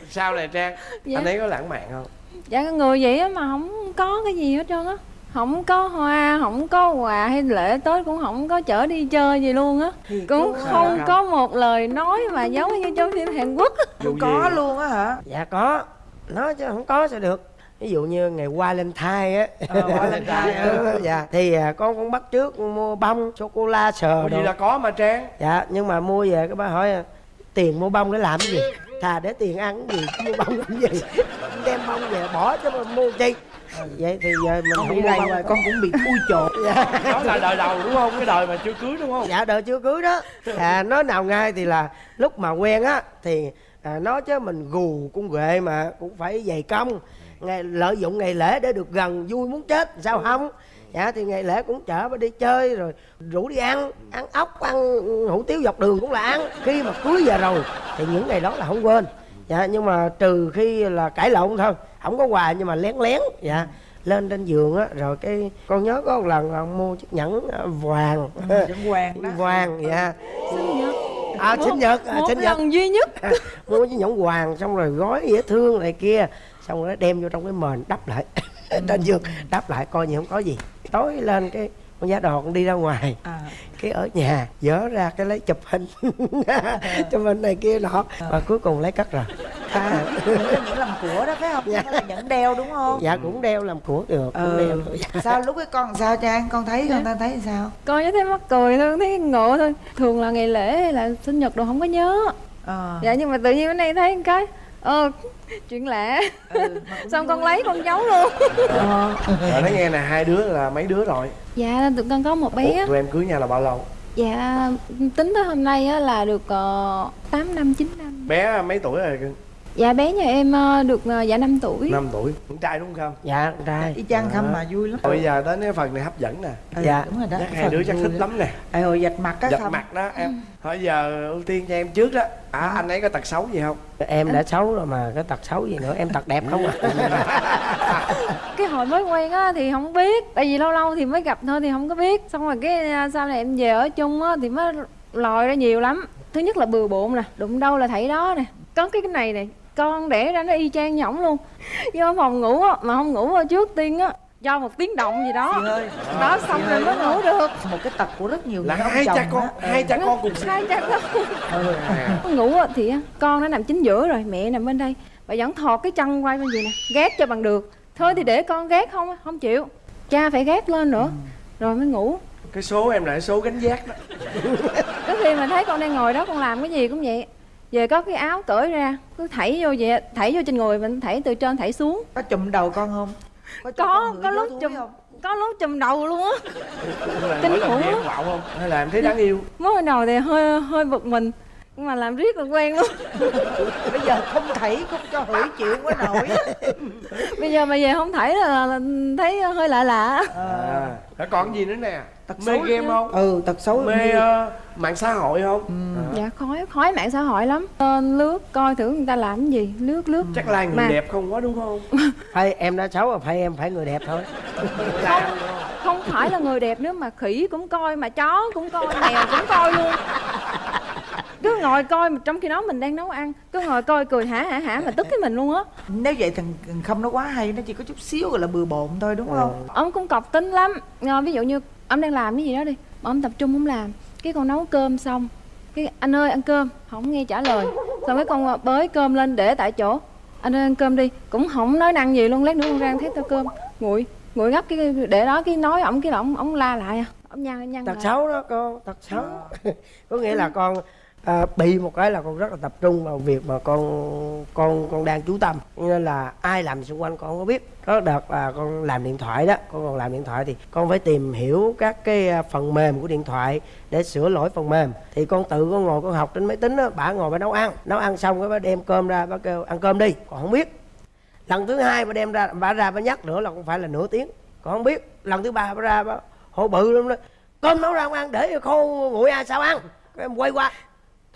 Sao này Trang? Dạ. Anh ấy có lãng mạn không? dạ người vậy á mà không có cái gì hết trơn á không có hoa không có quà hay lễ tết cũng không có chở đi chơi gì luôn á. Cũng không có một lời nói mà giống như trong phim hàn quốc. Không có luôn á hả? Dạ có. Nói chứ không có sao được. Ví dụ như ngày Valentine á. Ờ, Valentine, [laughs] ừ. dạ. Thì à, con cũng bắt trước mua bông sô cô la sờ gì là có mà Trang? dạ nhưng mà mua về cái bà hỏi à, tiền mua bông để làm cái gì? Thà để tiền ăn cái gì mua bông làm gì? [laughs] Đem bông về bỏ mà mua chi vậy thì giờ mình không bị này rồi. con cũng bị thui chột. [laughs] Đó là đời đầu đúng không? Cái đời mà chưa cưới đúng không? dạ đời chưa cưới đó. À, nói nào ngay thì là lúc mà quen á thì à, nói chứ mình gù cung ghệ mà cũng phải dày công. Ngày lợi dụng ngày lễ để được gần vui muốn chết sao không? Dạ thì ngày lễ cũng chở bà đi chơi rồi rủ đi ăn ăn ốc ăn hủ tiếu dọc đường cũng là ăn. Khi mà cưới về rồi thì những ngày đó là không quên. Dạ nhưng mà trừ khi là cãi lộn thôi không có quà nhưng mà lén lén dạ. Lên trên giường á rồi cái con nhớ có một lần là ông mua chiếc nhẫn à, vàng. Vẫn hoàng đó. Vàng dạ. Sinh nhật. À sinh nhật à, một sinh nhật. lần duy nhất. [laughs] Mua chiếc nhẫn vàng xong rồi gói dễ thương này kia xong rồi đem vô trong cái mền đắp lại. [laughs] Trên giường đắp lại coi như không có gì. Tối lên cái con giá đò con đi ra ngoài. À cái ở nhà dỡ ra cái lấy chụp hình. [laughs] Chụp hình này kia nọ. Và cuối cùng lấy cất rồi. À làm của đó phải không? Dạ. Là nhẫn đeo đúng không? Dạ cũng đeo làm của được cũng ừ. đeo được. sao lúc cái con sao trang con thấy con ta thấy sao? Coi như thấy mắc cười thôi thấy ngộ thôi. Thường là ngày lễ hay là sinh nhật đồ không có nhớ. Ờ. Dạ nhưng mà tự nhiên bữa nay thấy cái ờ chuyện lạ ừ, mà cũng xong con lấy con giấu luôn ờ. Nói nghe nè, hai đứa là mấy đứa rồi? dạ tụi con có một bé Ủa, rồi em cưới nhau là bao lâu? dạ tính tới hôm nay á là được uh, 8 năm 9 năm Bé mấy tuổi rồi cưng? Dạ bé nhà em ờ, được ờ, dạ 5 tuổi. 5 tuổi. Con trai đúng không? Dạ con trai. Y chang khâm mà vui lắm. Bây giờ đến cái phần này hấp dẫn nè. Ừ, Dạ. đúng rồi đó. Chắc cái hai đứa chắc thích đó. lắm nè. Ê hồi dạch mặt á giật Khâm. mặt đó em. Thôi giờ ưu tiên cho em trước đó. À anh ấy có tật xấu gì không? Em đã xấu rồi mà cái tật xấu gì nữa em tật đẹp không à? [laughs] Cái hồi mới quen á thì không biết tại vì lâu lâu thì mới gặp thôi thì không có biết. Xong rồi cái à, sau này em về ở chung á thì mới lòi ra nhiều lắm. Thứ nhất là bừa bộn nè đụng đâu là thảy đó nè. Có cái cái này nè con đẻ ra nó y chang nhỏng luôn. Vô phòng ngủ á mà không ngủ trước tiên á cho một tiếng động gì đó. Ơi. Đó xong rồi mới ngủ được. Một cái tật của rất nhiều là hai cha con á. hai cha con cùng sinh hai cha con. Ừ. ngủ á thì con nó nằm chính giữa rồi mẹ nằm bên đây. Bà vẫn thọt cái chân quay bên gì nè gác cho bằng được. Thôi thì để con gác không không chịu. Cha phải gác lên nữa. Rồi mới ngủ. Cái số em là số gánh giác đó. Có khi mà thấy con đang ngồi đó con làm cái gì cũng vậy về có cái áo cởi ra cứ thảy vô vậy thảy vô trên người mình thảy từ trên thảy xuống. Có chụm đầu con không? Có, có con có lúc chùm không? có lúc chùm đầu luôn á. Kinh khủng lắm. không hay là em thấy đáng yêu. Mới đầu thì hơi hơi bực mình nhưng mà làm riết là quen luôn. [laughs] Bây giờ không thảy không cho hửi chịu quá nổi. [laughs] Bây giờ mà về không thảy là, là thấy hơi lạ lạ. À. Rồi còn gì nữa nè? Tật mê xấu game không? Ừ tật xấu mê ờ, mạng xã hội không? À. dạ khói khói mạng xã hội lắm. Lên lướt coi thử người ta làm cái gì. Lướt lướt. Chắc là người Mà- đẹp không quá đúng không? [laughs] Phải em đã xấu rồi phải em phải người đẹp thôi. Không không phải là người đẹp nữa mà khỉ cũng coi mà chó cũng coi mèo cũng coi luôn ngồi coi mà trong khi đó mình đang nấu ăn. Cứ ngồi coi cười hả hả hả mà tức cái mình luôn á. Nếu vậy thằng thằng không nó quá hay nó chỉ có chút xíu gọi là bừa bộn thôi đúng không? Ông cũng cọc tính lắm. Ờ, ví dụ như ông đang làm cái gì đó đi mà ông tập trung ông làm cái con nấu cơm xong cái anh ơi ăn cơm không nghe trả lời. Xong cái con bới cơm lên để tại chỗ. Anh ơi ăn cơm đi cũng không nói năng gì luôn lát nữa con rang thấy tao cơm. Nguội nguội ngắt cái để đó cái nói ổng cái là ổng ổng la lại à. Ổng nhăn nhăn tật lại. xấu đó con tật xấu. [laughs] Có nghĩa là con à, bị một cái là con rất là tập trung vào việc mà con con con đang chú tâm. Nên là ai làm xung quanh con không có biết. Có đợt là con làm điện thoại đó con còn làm điện thoại thì con phải tìm hiểu các cái à, phần mềm của điện thoại để sửa lỗi phần mềm. Thì con tự con ngồi con học trên máy tính đó bả ngồi bà nấu ăn. Nấu ăn xong cái bà đem cơm ra bà kêu ăn cơm đi. Còn không biết. Lần thứ hai bà đem ra bà ra bà nhắc nữa là cũng phải là nửa tiếng. Còn không biết. Lần thứ ba bà ra bà hổ bự lắm đó. Cơm nấu ra không ăn để khô nguội ai sao ăn. Em quay qua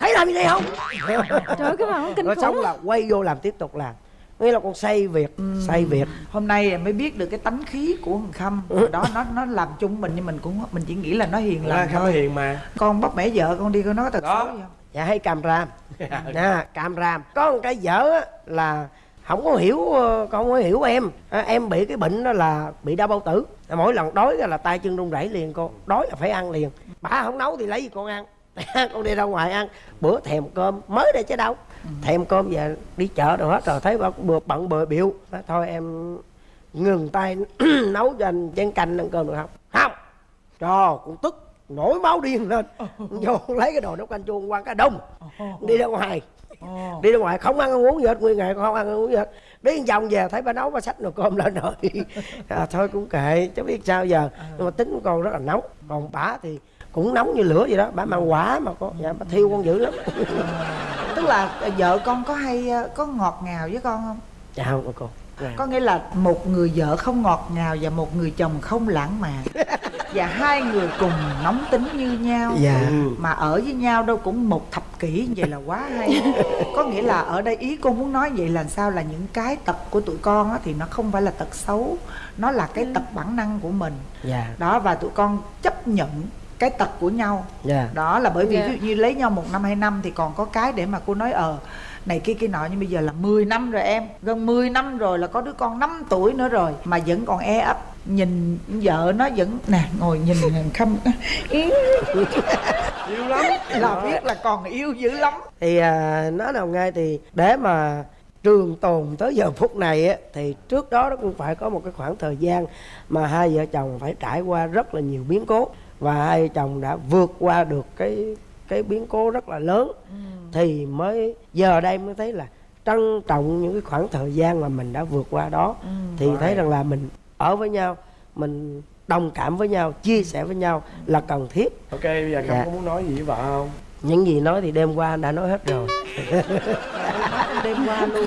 thấy làm gì đây không? Trời ơi, cái mà ổng kinh khủng. xong là quay vô làm tiếp tục làm. Nghĩa là con say việc say việc. Hôm nay em mới biết được cái tánh khí của thằng khâm. Hồi đó nó nó làm chung mình nhưng mình cũng mình chỉ nghĩ là nó hiền là lành không thôi. hiền mà. Con bắt mẹ vợ con đi con nói tật Đó. xấu gì không? Dạ hay cam ram nè cam ram có một cái dở á, là không có hiểu ờ, con không có hiểu em. À, em bị cái bệnh đó là bị đau bao tử. Mỗi lần đói là tay chân run rẩy liền con đói là phải ăn liền. Bà không nấu thì lấy gì con ăn con đi ra ngoài ăn. Bữa thèm cơm mới đây chứ đâu. Thèm cơm về đi chợ rồi hết rồi thấy bà bừa bận bừa biểu. Nói, thôi em ngừng tay [clears throat] nấu cho anh chén canh ăn cơm được không? Không. Trời con tức. Nổi máu điên lên. Vô lấy cái đồ nấu canh chua qua cái đông. Đi ra ngoài. Đi ra ngoài không ăn không uống gì hết nguyên ngày không ăn không uống gì hết. Một vòng về thấy bà nấu bà xách nồi cơm lên rồi. [laughs] À, thôi cũng kệ chứ biết sao giờ. Nhưng mà tính của con rất là nóng. Còn bả thì cũng nóng như lửa vậy đó. Bả mang quả mà con dạ bà thiêu con dữ lắm. [laughs] Tức là ờ, vợ con có hay ờ, có ngọt ngào với con không? Dạ không con con có nghĩa là một người vợ không ngọt ngào và một người chồng không lãng mạn. [laughs] Và hai người cùng nóng tính như nhau. Dạ. Mà ở với nhau đâu cũng một thập kỷ như vậy là quá hay. [laughs] Có nghĩa là ở đây ý con muốn nói vậy là sao? Là những cái tật của tụi con á, thì nó không phải là tật xấu. Nó là cái tật bản năng của mình. Dạ. Đó và tụi con chấp nhận cái tật của nhau. Dạ. Đó là bởi vì Dạ. ví dụ như lấy nhau một năm hai năm thì còn có cái để mà cô nói ờ này kia kia nọ nhưng bây giờ là 10 năm rồi em. Gần 10 năm rồi là có đứa con 5 tuổi nữa rồi mà vẫn còn e ấp. Nhìn vợ nó vẫn nè ngồi nhìn khâm [laughs] yêu. Lắm. Là biết là còn yêu dữ lắm. Thì à, nói nào ngay thì để mà trường tồn tới giờ phút này á thì trước đó nó cũng phải có một cái khoảng thời gian mà hai vợ chồng phải trải qua rất là nhiều biến cố và hai chồng đã vượt qua được cái cái biến cố rất là lớn. Thì mới giờ đây mới thấy là trân trọng những cái khoảng thời gian mà mình đã vượt qua đó. Thì thấy rằng là mình ở với nhau mình đồng cảm với nhau chia sẻ với nhau là cần thiết. Ok bây giờ không Dạ. có muốn nói gì với vợ không những gì nói thì đêm qua anh đã nói hết rồi. [laughs] Đêm qua luôn.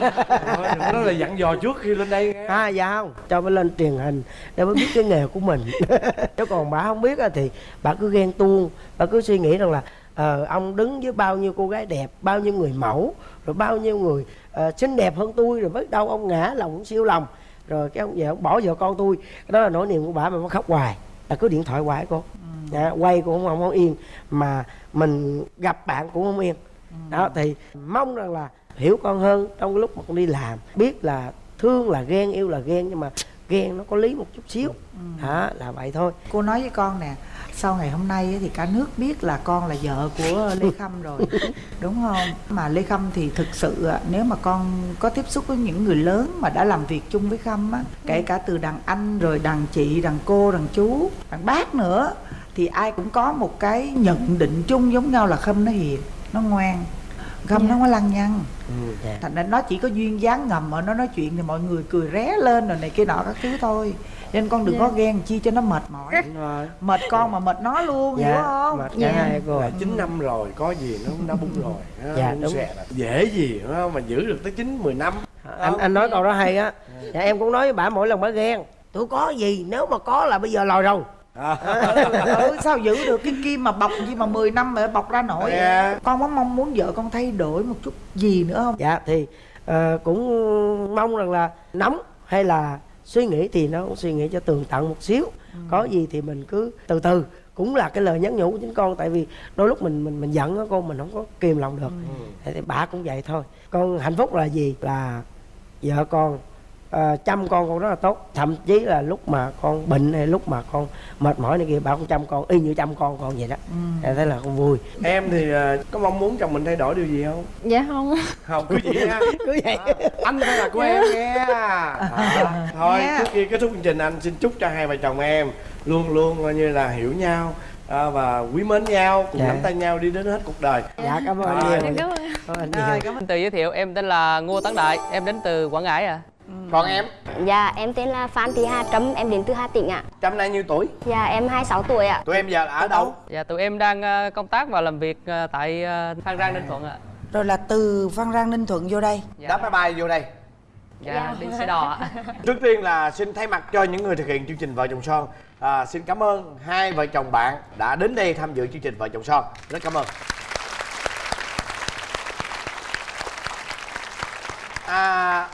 Nói là dặn dò trước khi lên đây nghe. à dạ không. Cho mới lên truyền hình để mới biết cái nghề của mình. [laughs] Chứ còn bà không biết á thì bà cứ ghen tuông bà cứ suy nghĩ rằng là ờ, ông đứng với bao nhiêu cô gái đẹp bao nhiêu người mẫu rồi bao nhiêu người ờ, xinh đẹp hơn tôi rồi biết đâu ông ngã lòng ông siêu lòng. Rồi cái ông về ông bỏ vợ con tôi. Đó là nỗi niềm của bà mà nó khóc hoài. Là cứ điện thoại hoài cô dạ, quay cũng không, không yên mà mình gặp bạn cũng không yên. Đó thì mong rằng là hiểu con hơn trong cái lúc mà con đi làm. Biết là thương là ghen yêu là ghen nhưng mà ghen nó có lý một chút xíu. Đó là vậy thôi. Cô nói với con nè sau ngày hôm nay thì cả nước biết là con là vợ của lê khâm rồi. [laughs] Đúng không? Mà lê khâm thì thực sự nếu mà con có tiếp xúc với những người lớn mà đã làm việc chung với khâm á kể cả từ đàn anh rồi đàn chị đàn cô đàn chú đàn bác nữa thì ai cũng có một cái nhận định chung giống nhau là khâm nó hiền. Nó ngoan. Khâm nó không có lăng nhăng. Ừ, dạ. thành ra nó chỉ có duyên dáng ngầm ở nó nói chuyện thì mọi người cười ré lên rồi này kia nọ các thứ thôi. Nên con đừng có ghen chi cho nó mệt mỏi. Mệt con mà mệt nó luôn hiểu không? mệt cả hai cô. Là 9 năm rồi có gì nó cũng đã bung rồi. Nó Dạ, đúng. là dễ gì mà giữ được tới 9 10 năm. Anh anh nói câu đó hay á. Dạ, em cũng nói với bà mỗi lần bà ghen. Tôi có gì nếu mà có là bây giờ lòi rồi ừ, sao giữ được cái kim mà bọc gì mà 10 năm mà bọc ra nổi Dạ. con có mong muốn vợ con thay đổi một chút gì nữa không? Dạ thì ờ, cũng mong rằng là nóng hay là suy nghĩ thì nó cũng suy nghĩ cho tường tận một xíu. Có gì thì mình cứ từ từ cũng là cái lời nhắn nhủ của chính con tại vì đôi lúc mình mình mình giận á con mình không có kìm lòng được. Thì bà cũng vậy thôi. Con hạnh phúc là gì? Là vợ con ờ, chăm con con rất là tốt. Thậm chí là lúc mà con bệnh hay lúc mà con mệt mỏi này kia bà cũng chăm con y như chăm con con vậy đó. Em thấy là con vui. Em thì ờ, có mong muốn chồng mình thay đổi điều gì không? Dạ không. Không cứ vậy ha. [laughs] Cứ vậy. Anh phải là của em nghe. À, thôi Nghe. trước khi kết thúc chương trình anh xin chúc cho hai vợ chồng em luôn luôn coi như là hiểu nhau à, và quý mến nhau cùng Dạ. nắm tay nhau đi đến hết cuộc đời. Dạ cảm ơn Rồi. anh nhiều cảm ơn. Cảm ơn anh rồi cảm ơn. Tự giới thiệu em tên là Ngô Tấn Đại, em đến từ Quảng Ngãi à. Còn em? Dạ em tên là Phan Thị Hà Trâm Em đến từ Hà Tĩnh ạ. Trăm nay nhiêu tuổi? Dạ em 26 tuổi ạ. Tụi em giờ ở đâu? Dạ tụi em đang ờ, công tác và làm việc ờ, tại ờ, Phan Rang Ninh Thuận ạ. rồi là từ phan rang ninh thuận vô đây. Đáp máy bay vô đây. Dạ. đi xe đò ạ. [laughs] Trước tiên là xin thay mặt cho những người thực hiện chương trình Vợ chồng son à, Xin cảm ơn hai vợ chồng bạn đã đến đây tham dự chương trình Vợ chồng son. Rất cảm ơn. À,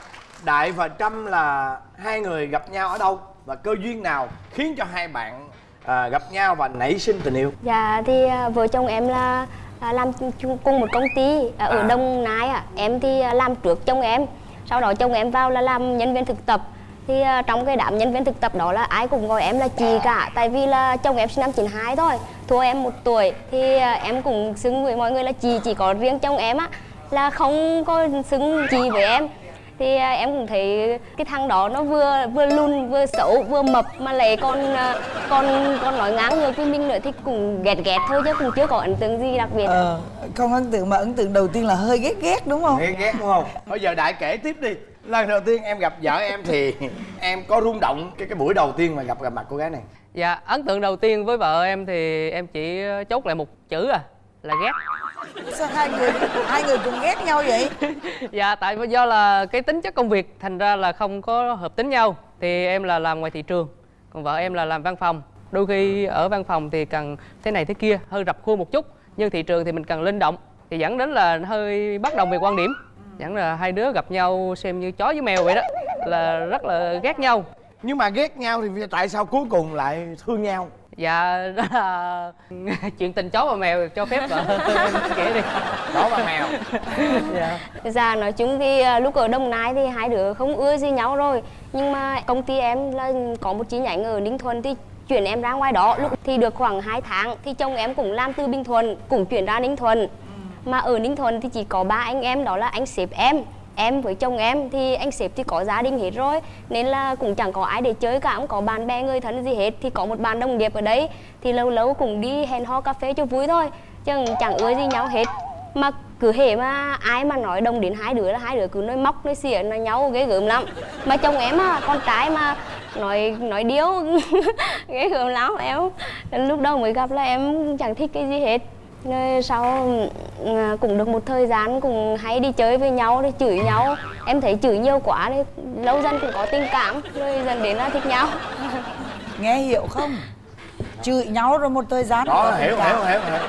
Đại và Trâm là hai người gặp nhau ở đâu Và cơ duyên nào khiến cho hai bạn à, gặp nhau và nảy sinh tình yêu Dạ thì à, vợ chồng em là à, làm chung cùng một công ty à, ở À. Đông Nai ạ. Em thì làm trước chồng em. Sau đó chồng em vào là làm nhân viên thực tập. Thì trong cái đám nhân viên thực tập đó là ai cũng gọi em là chị cả Tại vì là chồng em sinh năm 92 thôi Thua em một tuổi Thì em cũng xưng với mọi người là chị Chỉ có riêng chồng em á Là không có xưng chị với em thì à, em cũng thấy cái thằng đó nó vừa vừa lùn vừa xấu vừa mập mà lại còn à, còn còn nói ngang ngược với mình nữa thì cũng ghét ghét thôi chứ cũng chưa có ấn tượng gì đặc biệt. Ờ con ấn tượng mà ấn tượng đầu tiên là hơi ghét ghét đúng không? Ghét ghét đúng không? Bây giờ Đại kể tiếp đi. Lần đầu tiên em gặp vợ em thì [laughs] em có rung động cái cái buổi đầu tiên mà gặp gặp mặt cô gái này. Dạ ấn tượng đầu tiên với vợ em thì em chỉ chốt lại một chữ à là ghét. sao hai người hai người cùng ghét nhau vậy [laughs] Dạ tại vì do là cái tính chất công việc thành ra là không có hợp tính nhau. Thì em là làm ngoài thị trường, còn vợ em là làm văn phòng. Đôi khi ở văn phòng thì cần thế này thế kia, hơi rập khuôn một chút. Nhưng thị trường thì mình cần linh động thì dẫn đến là hơi bất đồng về quan điểm. Dẫn là hai đứa gặp nhau xem như chó với mèo vậy đó, là rất là ghét nhau. Nhưng mà ghét nhau thì tại sao cuối cùng lại thương nhau? Dạ đó là [laughs] chuyện tình chó và mèo cho phép vợ [laughs] em kể đi. Chó và mèo. Dạ. Nói chung thì à, lúc ở Đồng Nai thì hai đứa không ưa gì nhau rồi. Nhưng mà công ty em là có một chi nhánh ở Ninh Thuận thì chuyển em ra ngoài đó. Lúc thì được khoảng 2 tháng thì chồng em cũng làm từ Bình Thuận cũng chuyển ra Ninh Thuận. Mà ở Ninh Thuận thì chỉ có ba anh em đó là anh sếp em Em với chồng em thì anh sếp thì có gia đình hết rồi Nên là cũng chẳng có ai để chơi cả, không có bạn bè người thân gì hết. Thì có một bạn đồng nghiệp ở đấy Thì lâu lâu cũng đi hẹn hò cà phê cho vui thôi Chứ chẳng ưa gì nhau hết. Mà cứ hễ mà ai mà nói đồng đến hai đứa là hai đứa cứ nói móc nói xỉa nói nhau ghê gớm lắm. Mà chồng em á con trai mà nói nói điếu [laughs] ghê gớm lắm. Em lúc đầu mới gặp là em chẳng thích cái gì hết rồi sau ừ, cũng được một thời gian cũng hay đi chơi với nhau rồi chửi nhau. Em thấy chửi nhiều quá nên lâu dần cũng có tình cảm, rồi dần đến là thích nhau. Nghe hiểu không? Chửi nhau rồi một thời gian đó hiểu hiểu hiểu hiểu.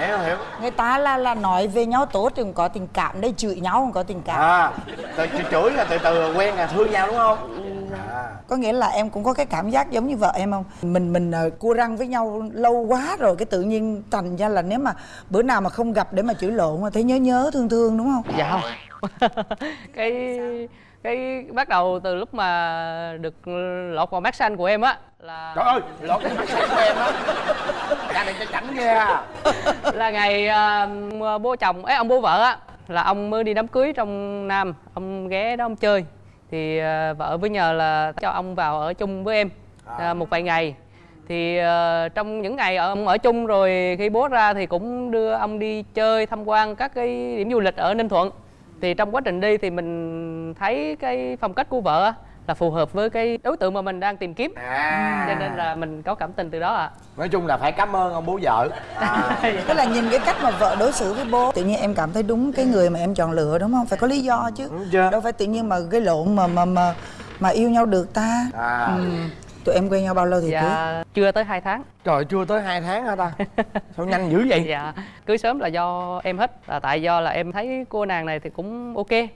Hiểu hiểu. Người ta là là nói về nhau tốt thì cũng có tình cảm đây chửi nhau cũng có tình cảm. À từ chửi chửi là từ từ quen là thương nhau đúng không? À. Có nghĩa là em cũng có cái cảm giác giống như vợ em không? Mình mình uh, cua răng với nhau lâu quá rồi cái tự nhiên thành ra là nếu mà bữa nào mà không gặp để mà chửi lộn mà thấy nhớ nhớ thương thương đúng không? Dạ không. [laughs] Cái cái bắt đầu từ lúc mà được lọt vào mắt xanh của em á là trời ơi lột cái mắt xanh của em á. Gia đình cho chảnh ghê à. [laughs] Là ngày à, bố chồng ấy ông bố vợ á là ông mới đi đám cưới trong nam ông ghé đó ông chơi. Thì à, vợ với nhờ là cho ông vào ở chung với em à, một vài ngày. Thì à, trong những ngày ông ở chung rồi khi bố ra thì cũng đưa ông đi chơi tham quan các cái điểm du lịch ở ninh thuận thì trong quá trình đi thì mình thấy cái phong cách của vợ á, là phù hợp với cái đối tượng mà mình đang tìm kiếm. À. Cho nên là mình có cảm tình từ đó ạ. Nói chung là phải cảm ơn ông bố vợ. À. [laughs] tức là nhìn cái cách mà vợ đối xử với bố tự nhiên em cảm thấy đúng cái người mà em chọn lựa đúng không? Phải có lý do chứ. Đâu phải tự nhiên mà gây lộn mà mà mà mà yêu nhau được ta. À. Ừ. tụi em quen nhau bao lâu thì cưới? dạ chưa tới 2 tháng. Trời chưa tới hai tháng hả ta? [laughs] Sao nhanh dữ vậy? Dạ cưới sớm là do em hết. Là tại do là em thấy cô nàng này thì cũng ok.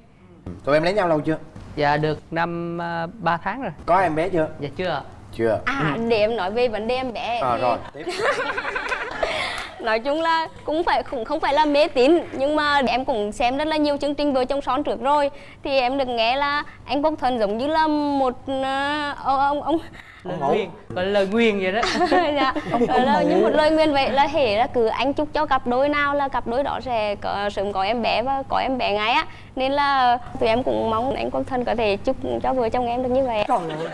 Tụi em lấy nhau lâu chưa? Dạ được năm uh, 3 tháng rồi. Có em bé chưa? Dạ chưa chưa. À để em nói về vấn đề em bé. À rồi tiếp. [laughs] Nói chung là cũng phải cũng không phải là mê tín nhưng mà em cũng xem rất là nhiều chương trình vợ chồng son trước rồi. Thì em được nghe là anh Quốc Thuận giống như là một ông ông ông lời ngủ. nguyền gọi là lời nguyền vậy đó. [laughs] Dạ. Đó là như một lời nguyền vậy là hễ là cứ anh chúc cho cặp đôi nào là cặp đôi đó sẽ có, sớm có em bé và có em bé ngay á. Nên là tụi em cũng mong anh Quốc Thuận có thể chúc cho vợ chồng em được như vậy. Trời ơi.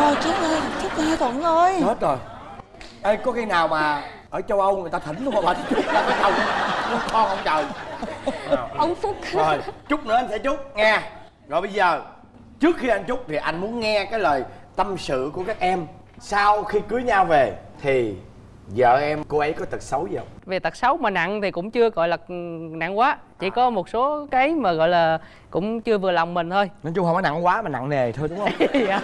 Ồ, chết ơi chết ơi thuận ơi. Chết rồi. Ê có khi nào mà ở châu âu người ta thỉnh luôn mà bà chúc ra cái chồng muốn con không trời. Ông Phúc. Rồi chút nữa anh sẽ chúc nghe. Rồi bây giờ trước khi anh chúc thì anh muốn nghe cái lời tâm sự của các em sau khi cưới nhau về thì vợ em cô ấy có tật xấu gì không? Về tật xấu mà nặng thì cũng chưa gọi là ừ, nặng quá. Chỉ có một số cái mà gọi là cũng chưa vừa lòng mình thôi. Nói chung không có nặng quá mà nặng nề thôi đúng không? [laughs] Dạ.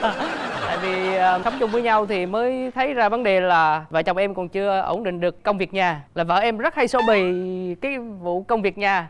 tại vì ờ, sống chung với nhau thì mới thấy ra vấn đề là vợ chồng em còn chưa ổn định được công việc nhà. Là vợ em rất hay xô bì cái vụ công việc nhà.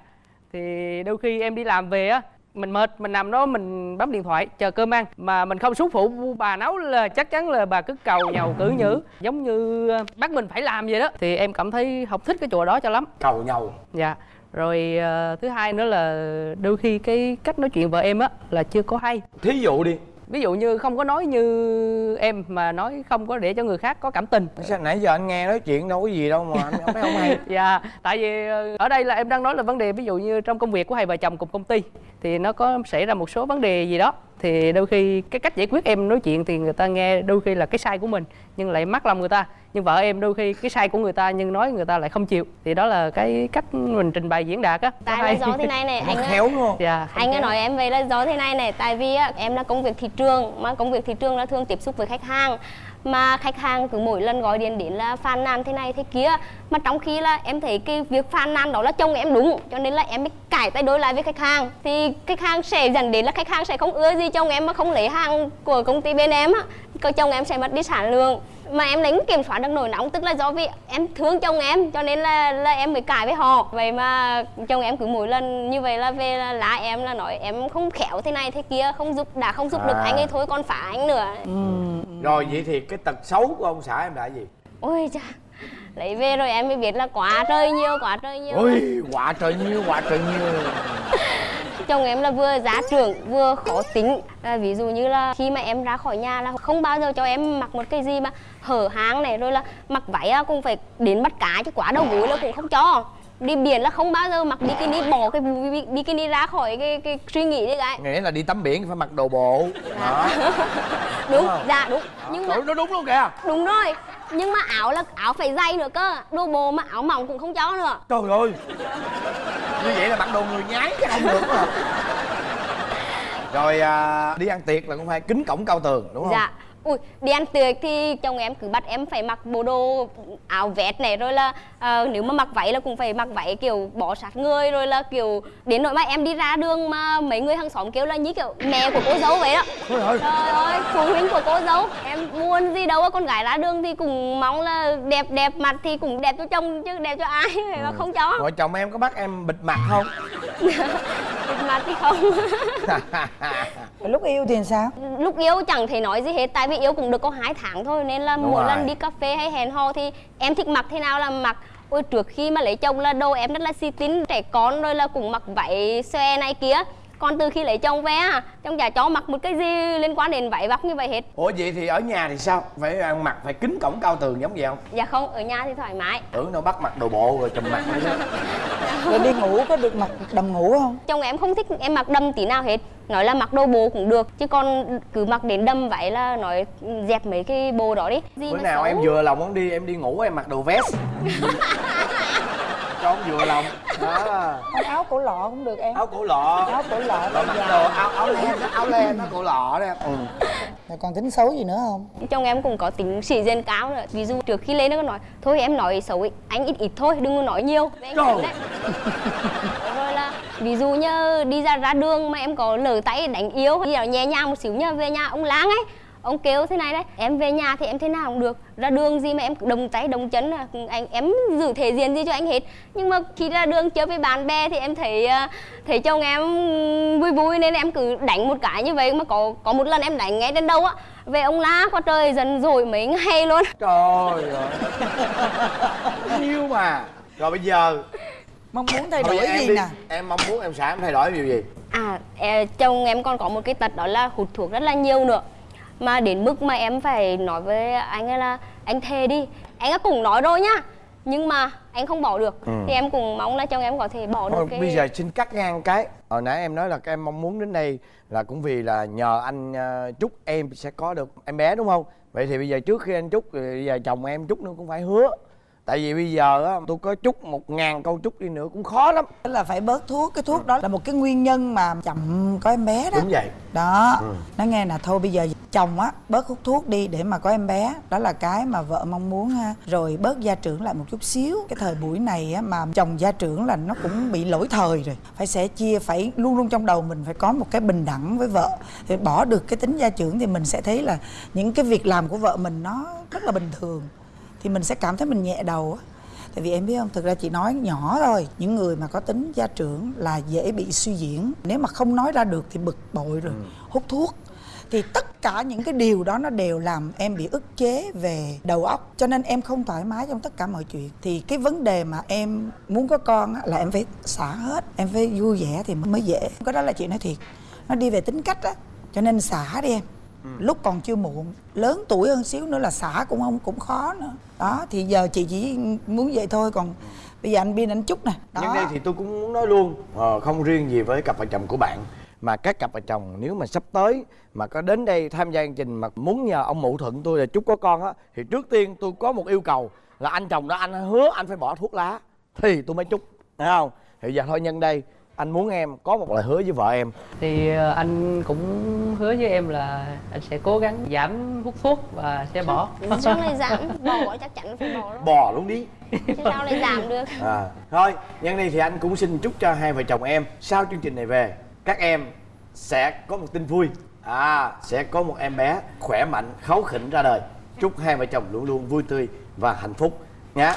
Thì đôi khi em đi làm về á mình mệt mình nằm đó mình bấm điện thoại chờ cơm ăn. Mà mình không xuống phụ bà nấu là chắc chắn là bà cứ cầu nhàu cử nhữ. Giống như ờ, bắt mình phải làm vậy đó. Thì em cảm thấy không thích cái chỗ đó cho lắm. Cầu nhau dạ. Rồi ờ, thứ hai nữa là đôi khi cái cách nói chuyện vợ em á là chưa có hay. Thí dụ đi ví dụ như không có nói như em mà nói không có để cho người khác có cảm tình. Sao nãy giờ anh nghe nói chuyện đâu có gì đâu mà anh không thấy không hay. [laughs] Dạ tại vì ờ, ở đây là em đang nói là vấn đề ví dụ như trong công việc của hai vợ chồng cùng công ty thì nó có xảy ra một số vấn đề gì đó thì đôi khi cái cách giải quyết em nói chuyện thì người ta nghe đôi khi là cái sai của mình nhưng lại mắc lòng người ta. Nhưng vợ em đôi khi cái sai của người ta nhưng nói người ta lại không chịu. Thì đó là cái cách mình trình bày diễn đạt á. Tại là do thế này này anh á, khéo đúng không? Dạ anh ấy nói em vậy là do thế này này tại vì á, em là công việc thị trường mà công việc thị trường là thường tiếp xúc với khách hàng mà khách hàng cứ mỗi lần gọi điện đến là phàn nàn thế này thế kia. Mà trong khi là em thấy cái việc phàn nàn đó là chồng em đúng, cho nên là em mới cải tay đối lại với khách hàng. Thì khách hàng sẽ dẫn đến là khách hàng sẽ không ưa gì chồng em mà không lấy hàng của công ty bên em á cơ chồng em sẽ mất đi sản lượng. Mà em đánh kiểm soát được nổi nóng tức là do vì em thương chồng em cho nên là là em mới cãi với họ. Vậy mà chồng em cứ mỗi lần như vậy là về là lá em là nói em không khéo thế này thế kia không giúp đã không giúp được À. anh ấy thôi còn phá anh nữa. Rồi vậy thì cái tật xấu của ông xã em là gì? Ôi cha lấy về rồi em mới biết là quá trời nhiều quá trời nhiều. Ôi quả trời nhiêu quả trời nhiêu [laughs] chồng em là vừa giá trưởng vừa khó tính. À, ví dụ như là khi mà em ra khỏi nhà là không bao giờ cho em mặc một cái gì mà hở hang này rồi là mặc váy cũng phải đến bắt cá chứ quá đầu gối là cũng không cho. Đi biển là không bao giờ mặc bikini bỏ cái bikini ra khỏi cái, cái suy nghĩ đi cái. Nghĩa là đi tắm biển phải mặc đồ bộ. Đó. [laughs] Đúng dạ đúng. Nhưng mà Trời, nó đúng luôn kìa. Đúng rồi nhưng mà áo là áo phải dày nữa cơ. Đồ bồ mà áo mỏng cũng không cho nữa. Trời ơi. Như vậy là mặc đồ người nhái chứ không được [laughs] rồi à, đi ăn tiệc là cũng phải kính cổng cao tường đúng không? Dạ, ui đi ăn tiệc thì chồng em cứ bắt em phải mặc bộ đồ áo vest này rồi là ờ, nếu mà mặc váy là cũng phải mặc váy kiểu bó sát người rồi là kiểu đến nỗi mà em đi ra đường mà mấy người hàng xóm kêu là như kiểu mẹ của cô dâu vậy đó. Trời ơi. Phụ huynh của cô dâu em buồn gì đâu con gái ra đường thì cũng mong là đẹp đẹp mặt thì cũng đẹp cho chồng chứ đẹp cho ai mà không cho. Vợ chồng em có bắt em bịt mặt không? [laughs] Đẹp mặt thì không. [laughs] Lúc yêu thì sao? Lúc yêu chẳng thể nói gì hết tại vì yêu cũng được có hai tháng thôi nên là Đúng mỗi rồi. lần đi cà phê hay hẹn hò thì em thích mặc thế nào là mặc. Ôi trước khi mà lấy chồng là đồ em rất là xì tin trẻ con rồi là cũng mặc váy xòe này kia. Còn từ khi lấy chồng về à chồng chả cho mặc một cái gì liên quan đến váy vóc như vậy hết. Ủa vậy thì ở nhà thì sao? Phải ăn mặc phải kính cổng cao tường giống vậy không? Dạ không ở nhà thì thoải mái. Tưởng nó bắt mặc đồ bộ rồi trùm mặt. nữa [laughs] rồi đi ngủ có được mặc đầm ngủ không? Chồng em không thích em mặc đầm tí nào hết. Nói là mặc đồ bồ cũng được chứ còn cứ mặc đến đầm váy là nói dẹp mấy cái bồ đó đi. Gì bữa mà nào xấu. em vừa lòng muốn đi em đi ngủ em mặc đồ vest [laughs] cho ông vừa lòng đó Không, áo cổ lọ cũng được em áo cổ lọ áo cổ lọ Rồi đôi mặc dài. đồ áo áo len áo len nó cổ lọ đó em ừ. rồi còn tính xấu gì nữa không chồng em cũng có tính sĩ diện cao nữa ví dụ trước khi lên nó có nói thôi em nói xấu ấy, anh ít ít thôi đừng có nói nhiều Trời. Đấy. rồi là ví dụ như đi ra ra đường mà em có lỡ tay đánh yếu đi ở nhẹ nhàng một xíu nha về nhà ông láng ấy ông kêu thế này đấy em về nhà thì em thế nào cũng được ra đường gì mà em cứ đồng tay đồng chân là anh em giữ thể diện gì cho anh hết. Nhưng mà khi ra đường chơi với bạn bè thì em thấy à, thấy chồng em vui vui nên em cứ đánh một cái như vậy. Mà có có một lần em đánh ngay đến đâu á về ông lá qua trời dần rồi mấy ngày luôn. [laughs] Trời ơi. Yêu mà. Rồi bây giờ mong muốn thay đổi em gì đi. nè? Em mong muốn em xã em thay đổi điều gì. À, chồng em còn có một cái tật đó là hút thuốc rất là nhiều nữa Mà đến mức mà em phải nói với anh ấy là Anh thề đi Anh ấy cũng nói rồi nhá Nhưng mà anh không bỏ được. Ừ. Thì em cũng mong là chồng em có thể bỏ Thôi được cái bây giờ xin cắt ngang cái. Hồi nãy em nói là các em mong muốn đến đây Là cũng vì là nhờ anh ờ, Trúc em sẽ có được em bé đúng không? Vậy thì bây giờ trước khi anh Trúc thì Bây giờ chồng em Trúc nó cũng phải hứa Tại vì bây giờ á tôi có Trúc một ngàn câu Trúc đi nữa cũng khó lắm. Tức là phải bớt thuốc cái thuốc đó là một cái nguyên nhân mà chậm có em bé đó. Đúng vậy. Đó. Ừ. nó nghe là thôi bây giờ chồng á bớt hút thuốc đi để mà có em bé. Đó là cái mà vợ mong muốn ha. Rồi bớt gia trưởng lại một chút xíu. Cái thời buổi này á mà chồng gia trưởng là nó cũng bị lỗi thời rồi. Phải sẻ chia phải luôn luôn trong đầu mình phải có một cái bình đẳng với vợ. Thì bỏ được cái tính gia trưởng thì mình sẽ thấy là những cái việc làm của vợ mình nó rất là bình thường thì mình sẽ cảm thấy mình nhẹ đầu á. Tại vì em biết không? Thực ra chị nói nhỏ thôi những người mà có tính gia trưởng là dễ bị suy diễn. Nếu mà không nói ra được thì bực bội rồi hút thuốc. Thì tất cả những cái điều đó nó đều làm em bị ức chế về đầu óc. Cho nên em không thoải mái trong tất cả mọi chuyện. Thì cái vấn đề mà em muốn có con á, là em phải xả hết. Em phải vui vẻ thì mới dễ. Cái đó là chị nói thiệt. Nó đi về tính cách á. Cho nên xả đi em lúc còn chưa muộn. Lớn tuổi hơn xíu nữa là xả cũng không cũng khó nữa. Đó thì giờ chị chỉ muốn vậy thôi. Còn bây giờ anh biên anh chúc nè. Đó. Nhưng đây thì tôi cũng muốn nói luôn ờ, Không riêng gì với cặp vợ chồng của bạn Mà các cặp vợ chồng nếu mà sắp tới Mà có đến đây tham gia chương trình Mà muốn nhờ ông mụ thuận tôi là chúc có con á Thì trước tiên tôi có một yêu cầu Là anh chồng đó anh hứa anh phải bỏ thuốc lá Thì tôi mới chúc Thấy không? Thì giờ thôi nhân đây anh muốn em có một lời hứa với vợ em. Thì ờ, anh cũng hứa với em là anh sẽ cố gắng giảm hút thuốc và sẽ bỏ. [laughs] Sao lại giảm Bỏ chắc chắn phải bỏ đó bò luôn đi. Chứ sao lại giảm được. [laughs] À, thôi nhân đây thì anh cũng xin chúc cho hai vợ chồng em sau chương trình này về các em sẽ có một tin vui. À sẽ có một em bé khỏe mạnh kháu khỉnh ra đời. Chúc hai vợ chồng luôn luôn vui tươi và hạnh phúc nhé